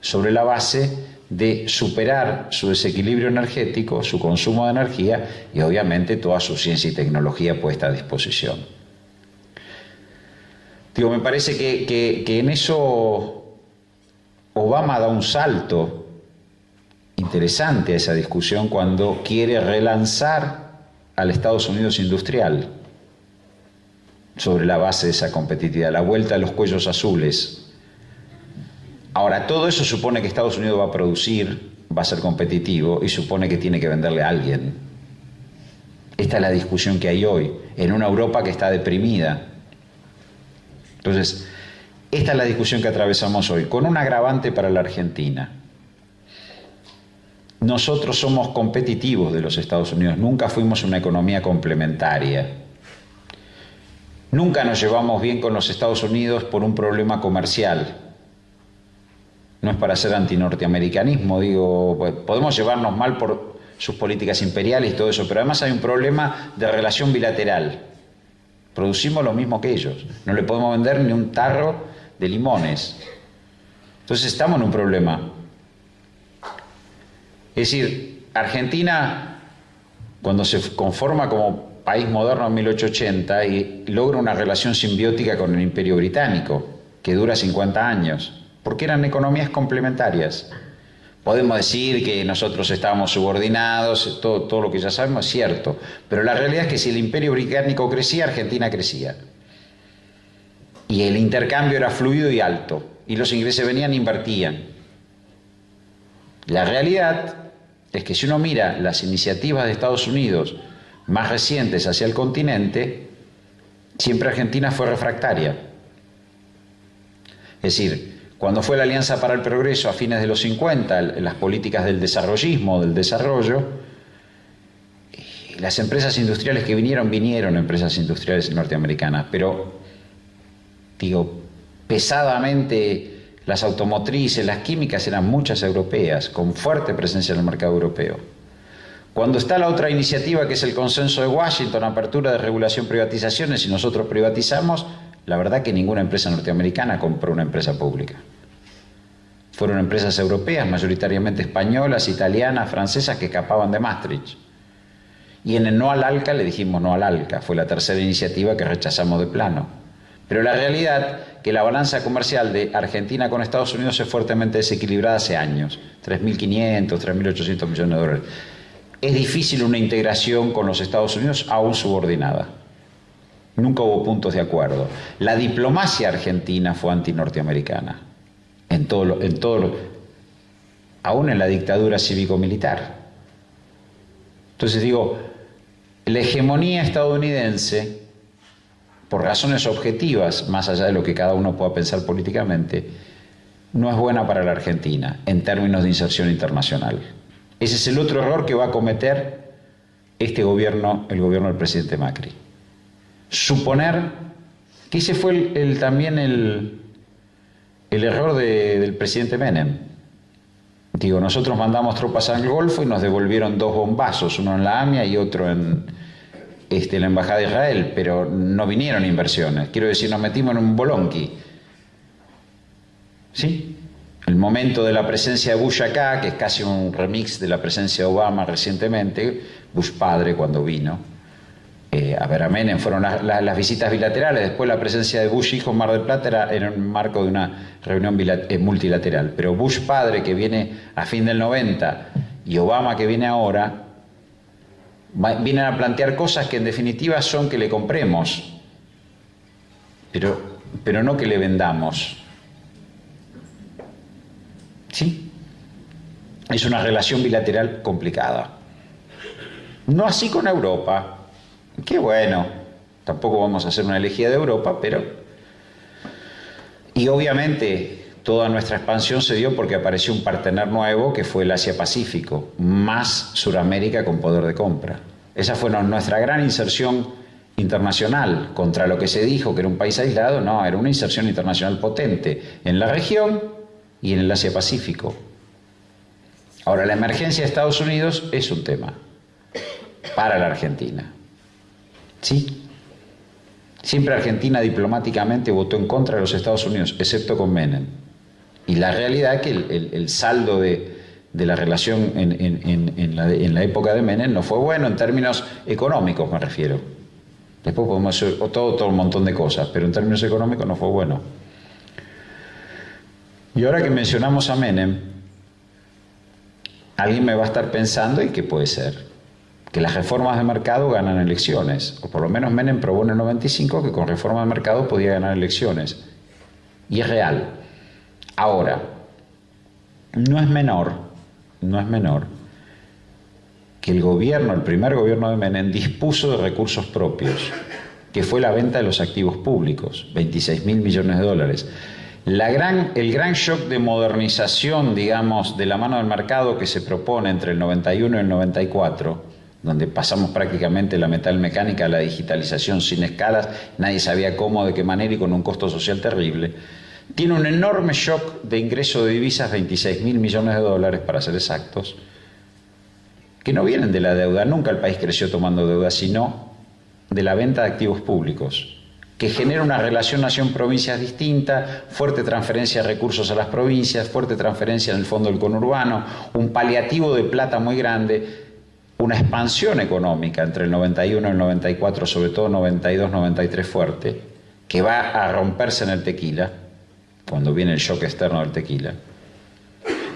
sobre la base de superar su desequilibrio energético, su consumo de energía y obviamente toda su ciencia y tecnología puesta a disposición. Digo, me parece que, que en eso Obama da un salto interesante a esa discusión cuando quiere relanzar al Estados Unidos industrial sobre la base de esa competitividad, la vuelta a los cuellos azules. Ahora, todo eso supone que Estados Unidos va a producir, va a ser competitivo y supone que tiene que venderle a alguien. Esta es la discusión que hay hoy, en una Europa que está deprimida. Entonces, esta es la discusión que atravesamos hoy, con un agravante para la Argentina. Nosotros somos competitivos de los Estados Unidos, nunca fuimos una economía complementaria. Nunca nos llevamos bien con los Estados Unidos por un problema comercial. No es para hacer antinorteamericanismo, digo, pues, podemos llevarnos mal por sus políticas imperiales y todo eso, pero además hay un problema de relación bilateral. Producimos lo mismo que ellos, no le podemos vender ni un tarro de limones. Entonces estamos en un problema. Es decir, Argentina, cuando se conforma como país moderno en 1880 y logra una relación simbiótica con el imperio británico, que dura 50 años, porque eran economías complementarias. Podemos decir que nosotros estábamos subordinados, todo, todo lo que ya sabemos es cierto, pero la realidad es que si el imperio británico crecía, Argentina crecía y el intercambio era fluido y alto, y los ingleses venían e invertían. La realidad es que si uno mira las iniciativas de Estados Unidos más recientes hacia el continente, siempre Argentina fue refractaria. Es decir, cuando fue la Alianza para el Progreso a fines de los 50, las políticas del desarrollismo, del desarrollo, las empresas industriales que vinieron, vinieron empresas industriales norteamericanas, pero digo, pesadamente las automotrices, las químicas eran muchas europeas, con fuerte presencia en el mercado europeo. Cuando está la otra iniciativa que es el consenso de Washington, apertura de regulación privatizaciones, y nosotros privatizamos, La verdad que ninguna empresa norteamericana compró una empresa pública. Fueron empresas europeas, mayoritariamente españolas, italianas, francesas, que escapaban de Maastricht. Y en el no al ALCA le dijimos no al ALCA, fue la tercera iniciativa que rechazamos de plano. Pero la realidad que la balanza comercial de Argentina con Estados Unidos es fuertemente desequilibrada hace años, 3.500, 3.800 millones de dólares. Es difícil una integración con los Estados Unidos aún subordinada. Nunca hubo puntos de acuerdo. La diplomacia argentina fue antinorteamericana, en todo, en todo aún en la dictadura cívico-militar. Entonces digo, la hegemonía estadounidense, por razones objetivas, más allá de lo que cada uno pueda pensar políticamente, no es buena para la Argentina en términos de inserción internacional. Ese es el otro error que va a cometer este gobierno, el gobierno del presidente Macri. Suponer que ese fue también el, el error del presidente Menem. Digo, nosotros mandamos tropas al Golfo y nos devolvieron dos bombazos, uno en la AMIA y otro en este, la Embajada de Israel, pero no vinieron inversiones. Quiero decir, nos metimos en un bolonqui. ¿Sí? El momento de la presencia de Bush acá, que es casi un remix de la presencia de Obama recientemente, Bush padre cuando vino eh, a ver a Menem, fueron las visitas bilaterales, después la presencia de Bush hijo en Mar del Plata era en el marco de una reunión eh, multilateral, pero Bush padre que viene a fin del 90 y Obama que viene ahora, vienen a plantear cosas que en definitiva son que le compremos, pero, pero no que le vendamos. ¿Sí? Es una relación bilateral complicada. No así con Europa. Qué bueno. Tampoco vamos a hacer una elegía de Europa, pero... Y obviamente toda nuestra expansión se dio porque apareció un partener nuevo que fue el Asia-Pacífico, más Suramérica con poder de compra. Esa fue nuestra gran inserción internacional contra lo que se dijo que era un país aislado, no, era una inserción internacional potente en la región y en el Asia-Pacífico. Ahora, la emergencia de Estados Unidos es un tema para la Argentina. ¿Sí? Siempre Argentina diplomáticamente votó en contra de los Estados Unidos, excepto con Menem. Y la realidad es que el, saldo de, la relación en, la, en, la, época de Menem no fue bueno en términos económicos, me refiero. Después podemos hacer todo, un montón de cosas, pero en términos económicos no fue bueno. Y ahora que mencionamos a Menem, alguien me va a estar pensando, ¿y qué puede ser? Que las reformas de mercado ganan elecciones, o por lo menos Menem probó en el 95 que con reforma de mercado podía ganar elecciones. Y es real. Ahora, no es menor, no es menor que el gobierno, el primer gobierno de Menem, dispuso de recursos propios, que fue la venta de los activos públicos, 26 mil millones de dólares. El gran shock de modernización, digamos, de la mano del mercado que se propone entre el 91 y el 94, donde pasamos prácticamente la metal mecánica a la digitalización sin escalas, nadie sabía cómo, de qué manera y con un costo social terrible, tiene un enorme shock de ingreso de divisas, 26 mil millones de dólares para ser exactos, que no vienen de la deuda, nunca el país creció tomando deuda, sino de la venta de activos públicos que genera una relación nación-provincias distinta, fuerte transferencia de recursos a las provincias, fuerte transferencia en el fondo del conurbano, un paliativo de plata muy grande, una expansión económica entre el 91 y el 94, sobre todo 92-93 fuerte, que va a romperse en el tequila, cuando viene el shock externo del tequila.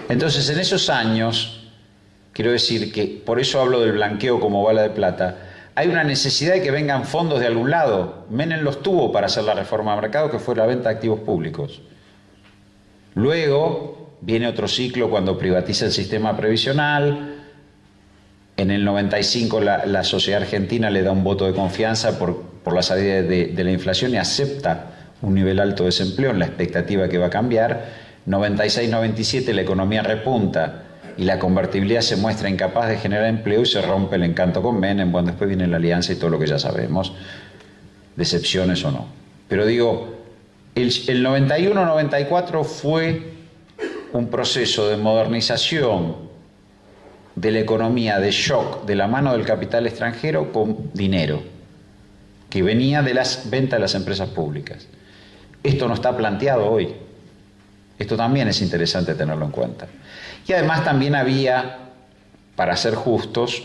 Entonces, en esos años, quiero decir que, por eso hablo del blanqueo como bala de plata, hay una necesidad de que vengan fondos de algún lado. Menem los tuvo para hacer la reforma de mercado, que fue la venta de activos públicos. Luego viene otro ciclo cuando privatiza el sistema previsional. En el 95 la, sociedad argentina le da un voto de confianza por, la salida de la inflación y acepta un nivel alto de desempleo en la expectativa que va a cambiar. 96-97 la economía repunta y la convertibilidad se muestra incapaz de generar empleo y se rompe el encanto con Menem, bueno, después viene la alianza y todo lo que ya sabemos, decepciones o no. Pero digo, el, el 91-94 fue un proceso de modernización de la economía, de shock, de la mano del capital extranjero con dinero. que venía de las ventas de las empresas públicas. Esto no está planteado hoy. Esto también es interesante tenerlo en cuenta. Y además también había, para ser justos,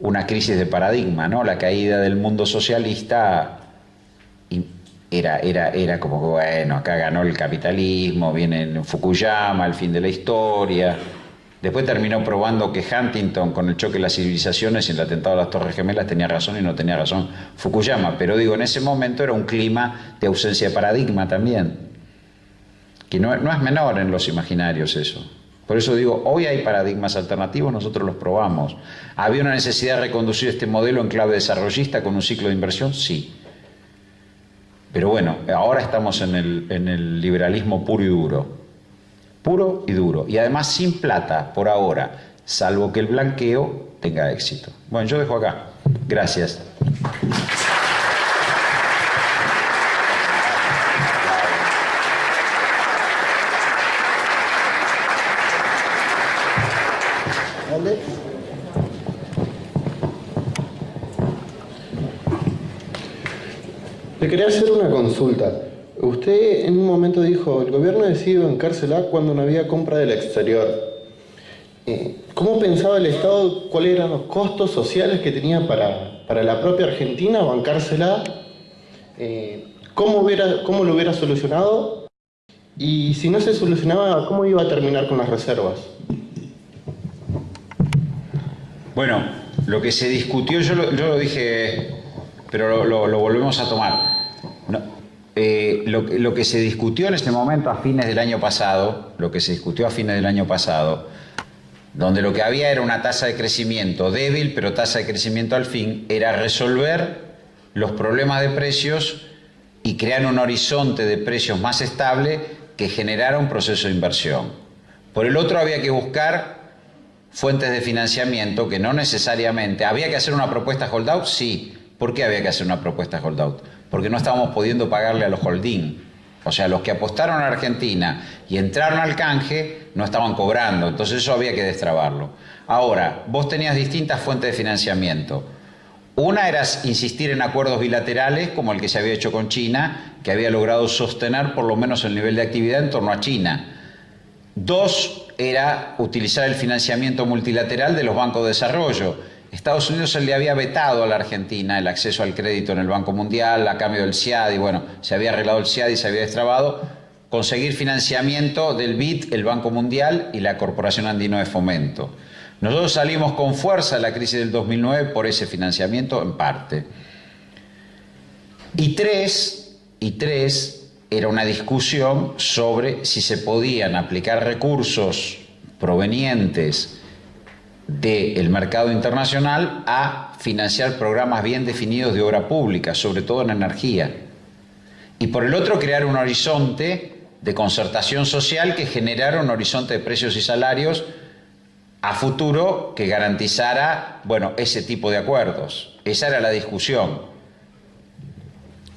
una crisis de paradigma, ¿no? La caída del mundo socialista era, era, era como que, bueno, acá ganó el capitalismo, viene Fukuyama, el fin de la historia. Después terminó probando que Huntington, con el choque de las civilizaciones y el atentado a las Torres Gemelas, tenía razón y no tenía razón Fukuyama. Pero digo, en ese momento era un clima de ausencia de paradigma también. Que no, es menor en los imaginarios eso. Por eso digo, hoy hay paradigmas alternativos, nosotros los probamos. ¿Había una necesidad de reconducir este modelo en clave desarrollista con un ciclo de inversión? Sí. Pero bueno, ahora estamos en el liberalismo puro y duro. Puro y duro. Y además sin plata, por ahora, salvo que el blanqueo tenga éxito. Bueno, yo dejo acá. Gracias. Le quería hacer una consulta. Usted en un momento dijo, el gobierno decidió encarcelar cuando no había compra del exterior. Eh, ¿Cómo pensaba el Estado cuáles eran los costos sociales que tenía para, para la propia Argentina bancársela? Eh, ¿cómo, ¿Cómo lo hubiera solucionado? Y si no se solucionaba, ¿cómo iba a terminar con las reservas? Bueno, lo que se discutió, yo lo, yo lo dije pero lo, volvemos a tomar. Eh, lo, que se discutió en este momento a fines del año pasado, lo que se discutió a fines del año pasado, donde lo que había era una tasa de crecimiento débil, pero tasa de crecimiento al fin, era resolver los problemas de precios y crear un horizonte de precios más estable que generara un proceso de inversión. Por el otro había que buscar fuentes de financiamiento que no necesariamente, había que hacer una propuesta holdout, sí, ¿Por qué había que hacer una propuesta holdout? Porque no estábamos pudiendo pagarle a los holding. O sea, los que apostaron a Argentina y entraron al canje no estaban cobrando, entonces eso había que destrabarlo. Ahora, vos tenías distintas fuentes de financiamiento. Una era insistir en acuerdos bilaterales, como el que se había hecho con China, que había logrado sostener por lo menos el nivel de actividad en torno a China. Dos era utilizar el financiamiento multilateral de los bancos de desarrollo Estados Unidos se le había vetado a la Argentina el acceso al crédito en el Banco Mundial a cambio del CIAD y bueno, se había arreglado el CIAD y se había destrabado. Conseguir financiamiento del BID, el Banco Mundial y la Corporación Andino de Fomento. Nosotros salimos con fuerza de la crisis del 2009 por ese financiamiento en parte. Y tres, y tres era una discusión sobre si se podían aplicar recursos provenientes del mercado internacional a financiar programas bien definidos de obra pública, sobre todo en energía. Y por el otro, crear un horizonte de concertación social que generara un horizonte de precios y salarios a futuro que garantizara, bueno, ese tipo de acuerdos. Esa era la discusión.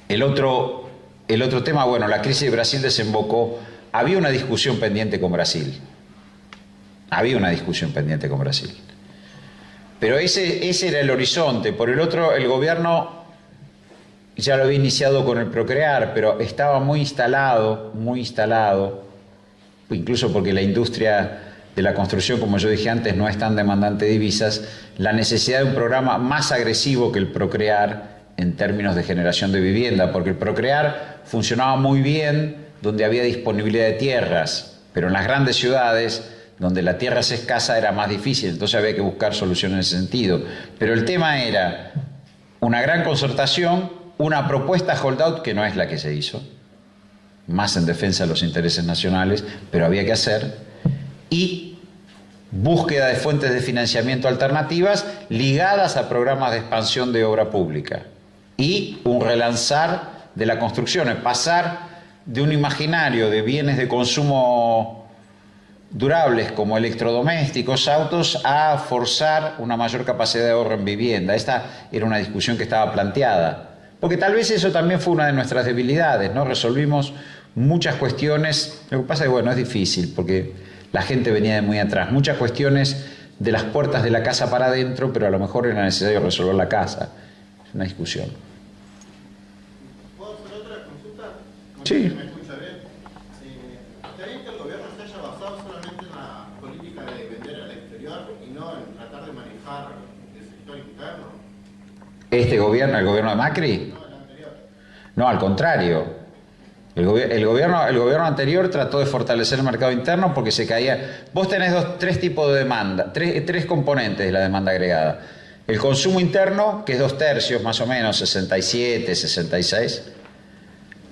El otro, el otro tema, bueno, la crisis de Brasil desembocó, había una discusión pendiente con Brasil. Había una discusión pendiente con Brasil. Pero ese, ese era el horizonte. Por el otro, el gobierno ya lo había iniciado con el Procrear, pero estaba muy instalado, muy instalado, incluso porque la industria de la construcción, como yo dije antes, no es tan demandante de divisas, la necesidad de un programa más agresivo que el Procrear en términos de generación de vivienda, porque el Procrear funcionaba muy bien donde había disponibilidad de tierras, pero en las grandes ciudades donde la tierra es escasa era más difícil, entonces había que buscar soluciones en ese sentido. Pero el tema era una gran concertación, una propuesta holdout que no es la que se hizo, más en defensa de los intereses nacionales, pero había que hacer, y búsqueda de fuentes de financiamiento alternativas ligadas a programas de expansión de obra pública y un relanzar de la construcción, pasar de un imaginario de bienes de consumo durables como electrodomésticos, autos, a forzar una mayor capacidad de ahorro en vivienda. Esta era una discusión que estaba planteada. Porque tal vez eso también fue una de nuestras debilidades, ¿no? Resolvimos muchas cuestiones, lo que pasa es que, bueno, es difícil porque la gente venía de muy atrás, muchas cuestiones de las puertas de la casa para adentro, pero a lo mejor era necesario resolver la casa. Es una discusión. Sí. ¿Me escucha bien? Eh, ¿Está bien que el gobierno se haya basado solamente en la política de vender al exterior y no en tratar de manejar el sector interno? ¿Este gobierno, el gobierno de Macri? No, al contrario. El gobierno, el gobierno anterior trató de fortalecer el mercado interno porque se caía. Vos tenés dos, tres tipos de demanda, tres, tres componentes de la demanda agregada. El consumo interno, que es dos tercios más o menos, 67, 66.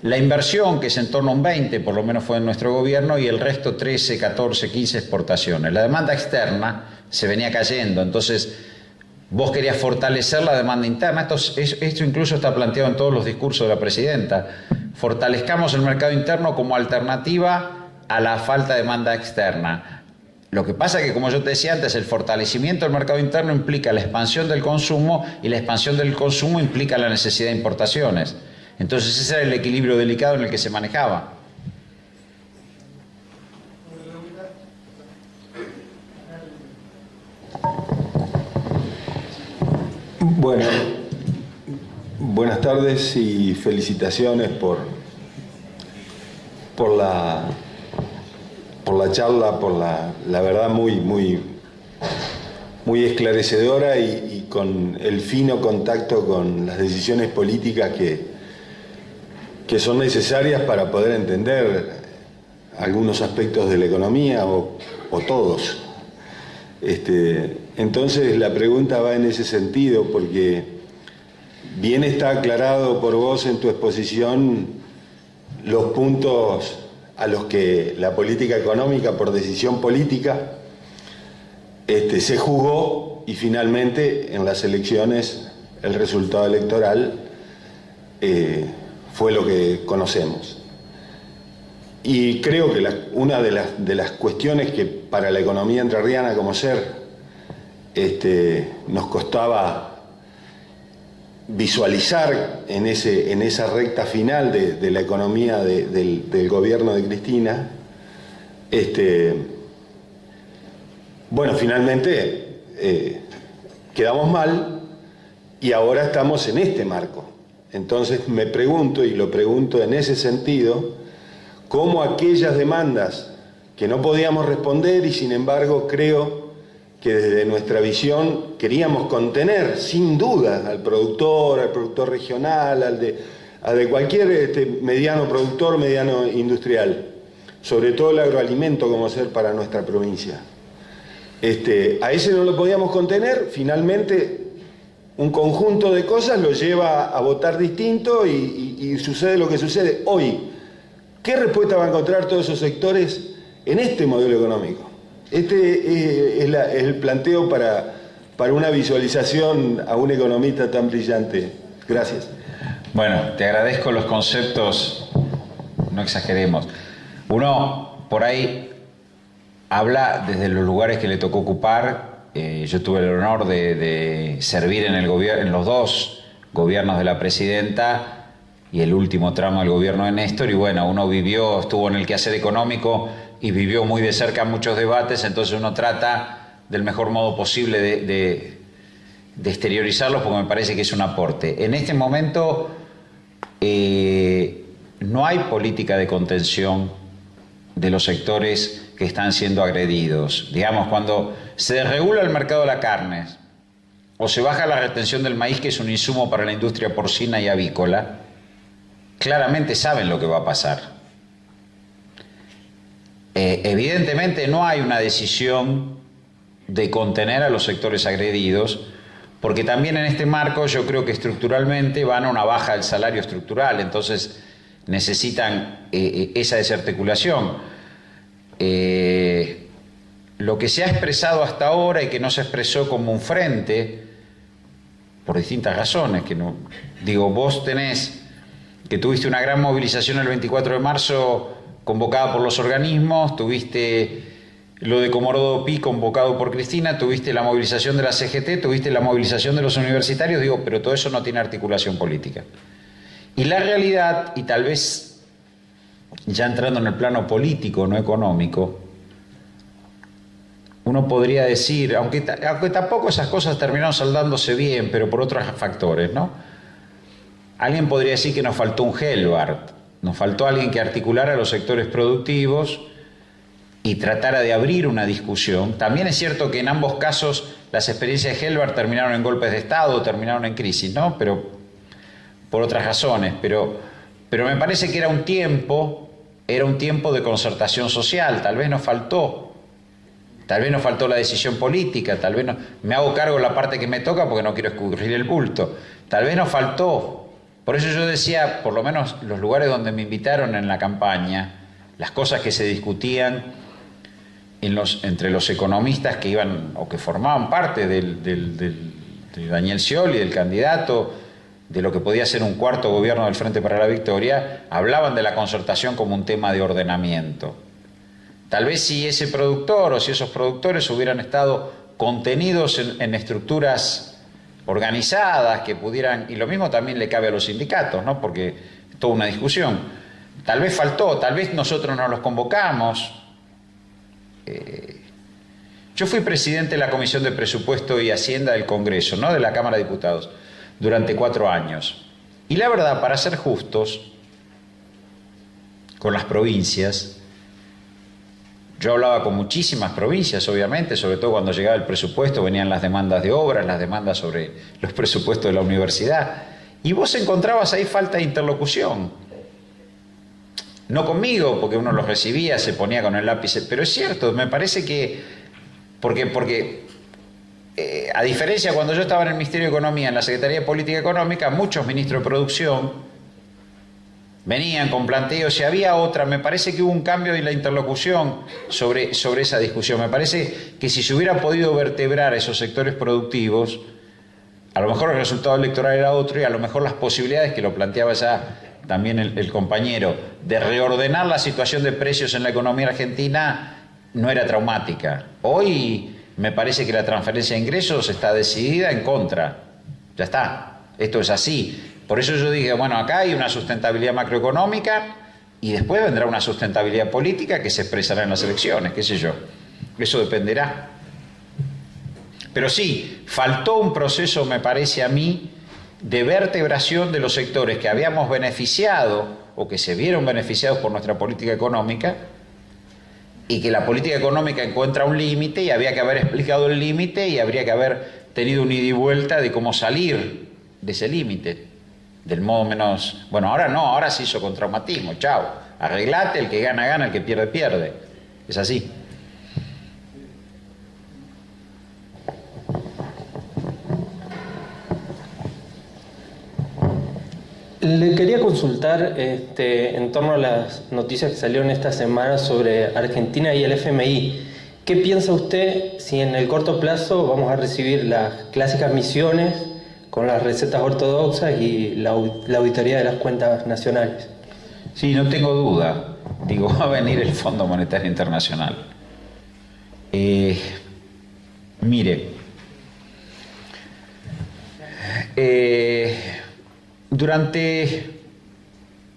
La inversión, que es en torno a un 20, por lo menos fue en nuestro gobierno, y el resto 13, 14, 15 exportaciones. La demanda externa se venía cayendo, entonces vos querías fortalecer la demanda interna. Esto, es- esto incluso está planteado en todos los discursos de la presidenta. Fortalezcamos el mercado interno como alternativa a la falta de demanda externa. Lo que pasa es que, como yo te decía antes, el fortalecimiento del mercado interno implica la expansión del consumo y la expansión del consumo implica la necesidad de importaciones. Entonces ese era el equilibrio delicado en el que se manejaba. Bueno, buenas tardes y felicitaciones por, por, la, por la charla, por la, la verdad muy, muy, muy esclarecedora y, con el fino contacto con las decisiones políticas que, que son necesarias para poder entender algunos aspectos de la economía o, o todos. Este, entonces la pregunta va en ese sentido porque bien está aclarado por vos en tu exposición los puntos a los que la política económica por decisión política este, se jugó y finalmente en las elecciones el resultado electoral eh, fue lo que conocemos. Y creo que una de las, de las cuestiones que para la economía entrerriana como ser este, nos costaba visualizar en, ese, en esa recta final de, la economía de- del, del gobierno de Cristina, este, bueno, finalmente eh, quedamos mal y ahora estamos en este marco. Entonces me pregunto, y lo pregunto en ese sentido, cómo aquellas demandas que no podíamos responder y sin embargo creo que desde nuestra visión queríamos contener sin duda al productor, al productor regional, al de, al de cualquier este, mediano productor, mediano industrial, sobre todo el agroalimento como ser para nuestra provincia. Este, a ese no lo podíamos contener, finalmente un conjunto de cosas lo lleva a votar distinto y, y- y sucede lo que sucede hoy. ¿Qué respuesta van a encontrar todos esos sectores en este modelo económico? Este eh, es, el planteo para, para una visualización a un economista tan brillante. Gracias. Bueno, te agradezco los conceptos, no exageremos. Uno por ahí habla desde los lugares que le tocó ocupar. Eh, yo tuve el honor de, servir en, el en los dos gobiernos de la presidenta y el último tramo del gobierno de Néstor. Y bueno, uno vivió, estuvo en el quehacer económico y vivió muy de cerca muchos debates, entonces uno trata del mejor modo posible de, exteriorizarlos porque me parece que es un aporte. En este momento eh, no hay política de contención de los sectores que están siendo agredidos. Digamos, cuando se desregula el mercado de la carne o se baja la retención del maíz, que es un insumo para la industria porcina y avícola, claramente saben lo que va a pasar. Eh, evidentemente no hay una decisión de contener a los sectores agredidos, porque también en este marco yo creo que estructuralmente van a una baja del salario estructural, entonces necesitan eh, eh, esa desarticulación. Lo que se ha expresado hasta ahora y que no se expresó como un frente, por distintas razones, que no, digo, vos tenés que tuviste una gran movilización el 24 de marzo convocada por los organismos, tuviste lo de Comorodo Pi convocado por Cristina, tuviste la movilización de la CGT, tuviste la movilización de los universitarios, digo, pero todo eso no tiene articulación política. Y la realidad, y tal vez ya entrando en el plano político, no económico, uno podría decir, aunque tampoco esas cosas terminaron saldándose bien, pero por otros factores, ¿no? Alguien podría decir que nos faltó un Helbart. Nos faltó alguien que articulara los sectores productivos y tratara de abrir una discusión. También es cierto que en ambos casos las experiencias de Helvar terminaron en golpes de Estado, terminaron en crisis, ¿no? Pero por otras razones. Pero, pero me parece que era un tiempo, era un tiempo de concertación social. Tal vez nos faltó, tal vez nos faltó la decisión política, tal vez no, me hago cargo de la parte que me toca porque no quiero escurrir el bulto. Tal vez nos faltó por eso yo decía, por lo menos los lugares donde me invitaron en la campaña, las cosas que se discutían entre los economistas que iban o que formaban parte de Daniel Scioli, del candidato, de lo que podía ser un cuarto gobierno del Frente para la Victoria, hablaban de la concertación como un tema de ordenamiento. Tal vez si ese productor o si esos productores hubieran estado contenidos en estructuras organizadas que pudieran, y lo mismo también le cabe a los sindicatos, ¿no? porque es toda una discusión. Tal vez faltó, tal vez nosotros no los convocamos. Eh, yo fui presidente de la Comisión de Presupuesto y Hacienda del Congreso, no de la Cámara de Diputados, durante cuatro años. Y la verdad, para ser justos con las provincias, yo hablaba con muchísimas provincias, obviamente, sobre todo cuando llegaba el presupuesto, venían las demandas de obras, las demandas sobre los presupuestos de la universidad, y vos encontrabas ahí falta de interlocución. No conmigo, porque uno los recibía, se ponía con el lápiz, pero es cierto, me parece que, porque, porque eh, a diferencia cuando yo estaba en el Ministerio de Economía, en la Secretaría de Política Económica, muchos ministros de producción, venían con planteos y había otra, me parece que hubo un cambio en la interlocución sobre, sobre esa discusión. Me parece que si se hubiera podido vertebrar esos sectores productivos, a lo mejor el resultado electoral era otro y a lo mejor las posibilidades que lo planteaba ya también el compañero de reordenar la situación de precios en la economía argentina no era traumática. Hoy me parece que la transferencia de ingresos está decidida en contra. Ya está, esto es así. Por eso yo dije, bueno, acá hay una sustentabilidad macroeconómica y después vendrá una sustentabilidad política que se expresará en las elecciones, qué sé yo. Eso dependerá. Pero sí, faltó un proceso, me parece a mí, de vertebración de los sectores que habíamos beneficiado o que se vieron beneficiados por nuestra política económica y que la política económica encuentra un límite y había que haber explicado el límite y habría que haber tenido un ida y vuelta de cómo salir de ese límite del modo menos... Bueno, ahora no, ahora se hizo con traumatismo, chao. Arreglate, el que gana, gana, el que pierde, pierde. Es así. Le quería consultar este, en torno a las noticias que salieron esta semana sobre Argentina y el FMI. ¿Qué piensa usted si en el corto plazo vamos a recibir las clásicas misiones con las recetas ortodoxas y la, auditoría de las cuentas nacionales. Sí, no tengo duda. Digo, va a venir el Fondo Monetario Internacional. Eh, mire, eh, durante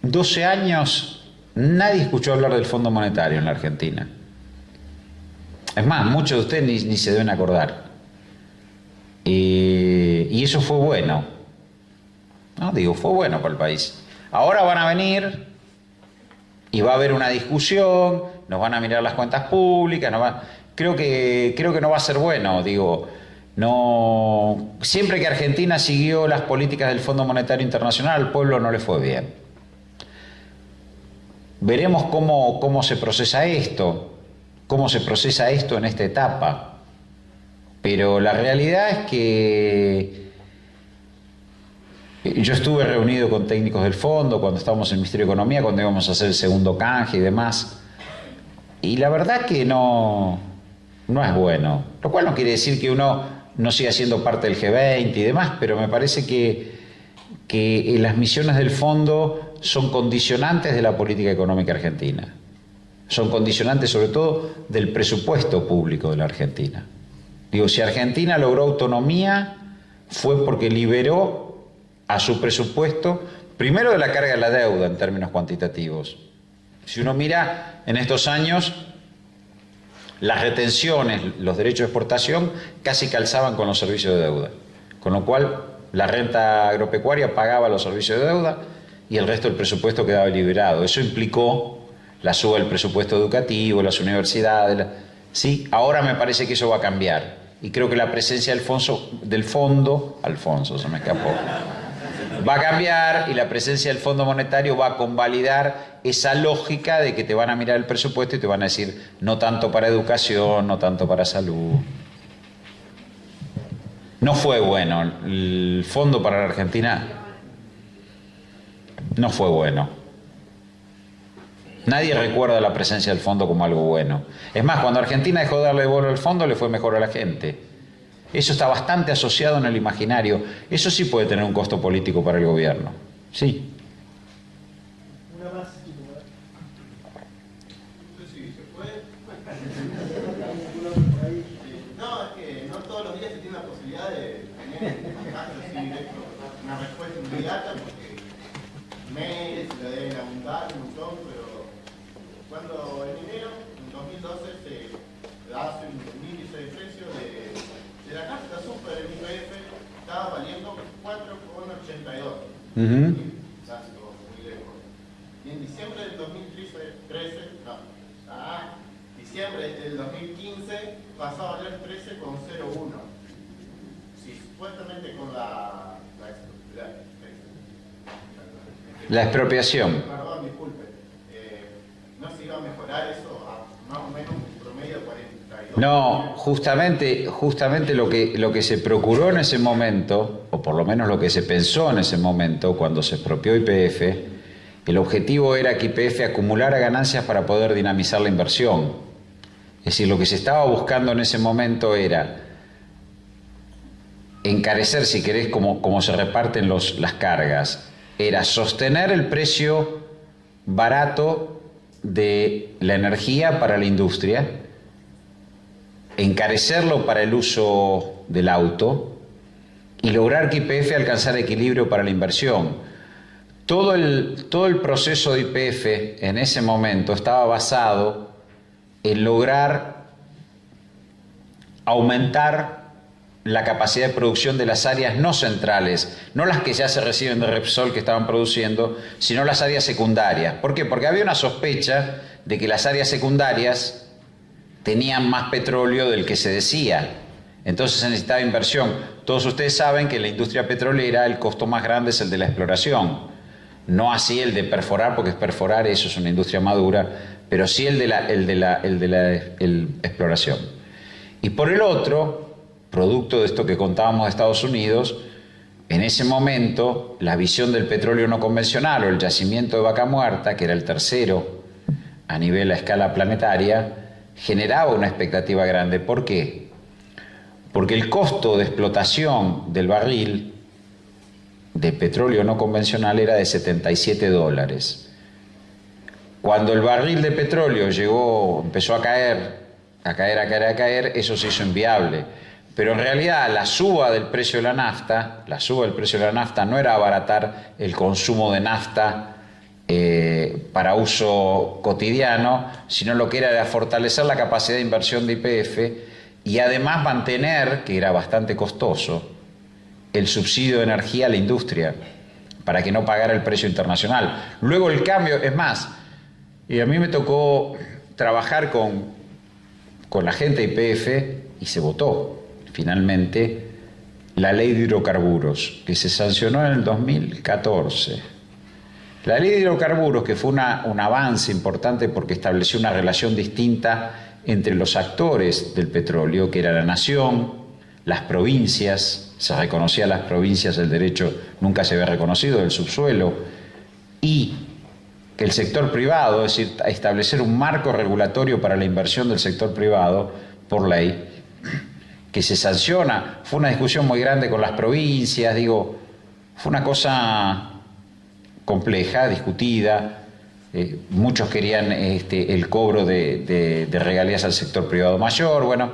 12 años nadie escuchó hablar del Fondo Monetario en la Argentina. Es más, muchos de ustedes ni se deben acordar. Y eso fue bueno. No, digo, fue bueno para el país. Ahora van a venir y va a haber una discusión, nos van a mirar las cuentas públicas, creo, que, creo que no va a ser bueno, digo, no, siempre que Argentina siguió las políticas del Fondo Monetario Internacional, al pueblo no le fue bien. Veremos cómo, cómo se procesa esto, cómo se procesa esto en esta etapa. Pero la realidad es que yo estuve reunido con técnicos del fondo cuando estábamos en el Ministerio de Economía, cuando íbamos a hacer el segundo canje y demás. Y la verdad que no, no es bueno. Lo cual no quiere decir que uno no siga siendo parte del G20 y demás, pero me parece que, que las misiones del fondo son condicionantes de la política económica argentina. Son condicionantes sobre todo del presupuesto público de la Argentina. Digo, si Argentina logró autonomía fue porque liberó a su presupuesto, primero de la carga de la deuda en términos cuantitativos. Si uno mira en estos años, las retenciones, los derechos de exportación casi calzaban con los servicios de deuda. Con lo cual, la renta agropecuaria pagaba los servicios de deuda y el resto del presupuesto quedaba liberado. Eso implicó la suba del presupuesto educativo, las universidades. Sí, ahora me parece que eso va a cambiar. Y creo que la presencia del, del fondo, Alfonso se me escapó, va a cambiar y la presencia del Fondo Monetario va a convalidar esa lógica de que te van a mirar el presupuesto y te van a decir no tanto para educación, no tanto para salud. No fue bueno. El fondo para la Argentina no fue bueno. Nadie recuerda la presencia del fondo como algo bueno. Es más, cuando Argentina dejó de darle bola al fondo, le fue mejor a la gente. Eso está bastante asociado en el imaginario. Eso sí puede tener un costo político para el gobierno. Sí. Uh -huh. muy lejos. Y en diciembre del 2013, no, ah, diciembre del 2015 pasó a valer 13,01. Sí, supuestamente con la, la, la, la expropiación. Perdón, disculpe. Eh, ¿No se iba a mejorar eso a más o menos un promedio de 42? No, justamente, justamente lo, que, lo que se procuró en ese momento o por lo menos lo que se pensó en ese momento cuando se expropió IPF, el objetivo era que IPF acumulara ganancias para poder dinamizar la inversión. Es decir, lo que se estaba buscando en ese momento era encarecer, si querés, como, se reparten las cargas, era sostener el precio barato de la energía para la industria, encarecerlo para el uso del auto, y lograr que IPF alcanzara equilibrio para la inversión. Todo el, todo el proceso de IPF en ese momento estaba basado en lograr aumentar la capacidad de producción de las áreas no centrales, no las que ya se reciben de Repsol que estaban produciendo, sino las áreas secundarias. ¿Por qué? Porque había una sospecha de que las áreas secundarias tenían más petróleo del que se decía. Entonces se necesitaba inversión. Todos ustedes saben que la industria petrolera el costo más grande es el de la exploración. No así el de perforar, porque es perforar, eso es una industria madura, pero sí el de la, el de la, el de la exploración. Y por el otro, producto de esto que contábamos de Estados Unidos, en ese momento la visión del petróleo no convencional o el yacimiento de vaca muerta, que era el tercero a nivel a escala planetaria, generaba una expectativa grande. ¿Por qué? porque el costo de explotación del barril de petróleo no convencional era de 77 dólares. Cuando el barril de petróleo llegó, empezó a caer, a caer, a caer, a caer, eso se hizo inviable. Pero en realidad la suba del precio de la nafta, la suba del precio de la nafta no era abaratar el consumo de nafta eh, para uso cotidiano, sino lo que era era fortalecer la capacidad de inversión de IPF y además mantener, que era bastante costoso, el subsidio de energía a la industria para que no pagara el precio internacional. Luego el cambio, es más, y a mí me tocó trabajar con, con la gente de IPF y se votó finalmente la ley de hidrocarburos, que se sancionó en el 2014. La ley de hidrocarburos, que fue un avance importante porque estableció una relación distinta entre los actores del petróleo, que era la nación, las provincias, se reconocía a las provincias el derecho, nunca se había reconocido del subsuelo, y que el sector privado, es decir, establecer un marco regulatorio para la inversión del sector privado por ley, que se sanciona. Fue una discusión muy grande con las provincias, digo, fue una cosa compleja, discutida, eh, muchos querían este, el cobro de, regalías al sector privado mayor, bueno,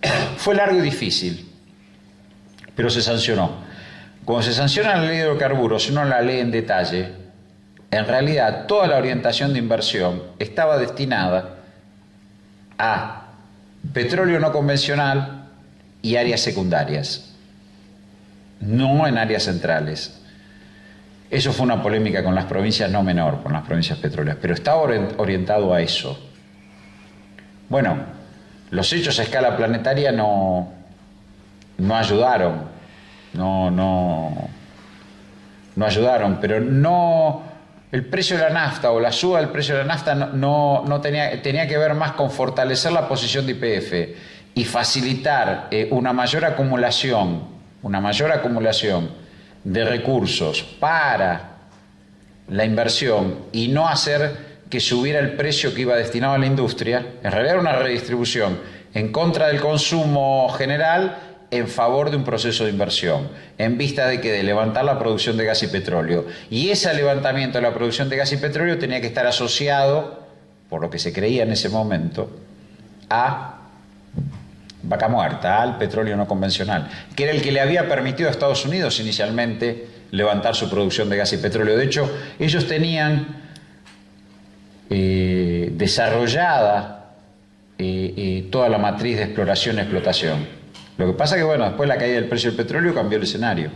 *clears throat* fue largo y difícil, pero se sancionó. Cuando se sanciona la ley de hidrocarburos, uno la lee en detalle, en realidad toda la orientación de inversión estaba destinada a petróleo no convencional y áreas secundarias, no en áreas centrales. Eso fue una polémica con las provincias no menor, con las provincias petroleras, pero está orientado a eso. Bueno, los hechos a escala planetaria no, no ayudaron, no, no, no ayudaron, pero no, el precio de la nafta o la suba del precio de la nafta no, no, tenía, tenía que ver más con fortalecer la posición de IPF y facilitar eh, una mayor acumulación, una mayor acumulación de recursos para la inversión y no hacer que subiera el precio que iba destinado a la industria, en realidad era una redistribución en contra del consumo general en favor de un proceso de inversión, en vista de que de levantar la producción de gas y petróleo. Y ese levantamiento de la producción de gas y petróleo tenía que estar asociado, por lo que se creía en ese momento, a vaca muerta, al petróleo no convencional, que era el que le había permitido a Estados Unidos inicialmente levantar su producción de gas y petróleo. De hecho, ellos tenían eh, desarrollada eh, eh, toda la matriz de exploración y explotación. Lo que pasa que, bueno, después de la caída del precio del petróleo cambió el escenario.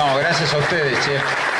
No, gracias a ustedes, chef.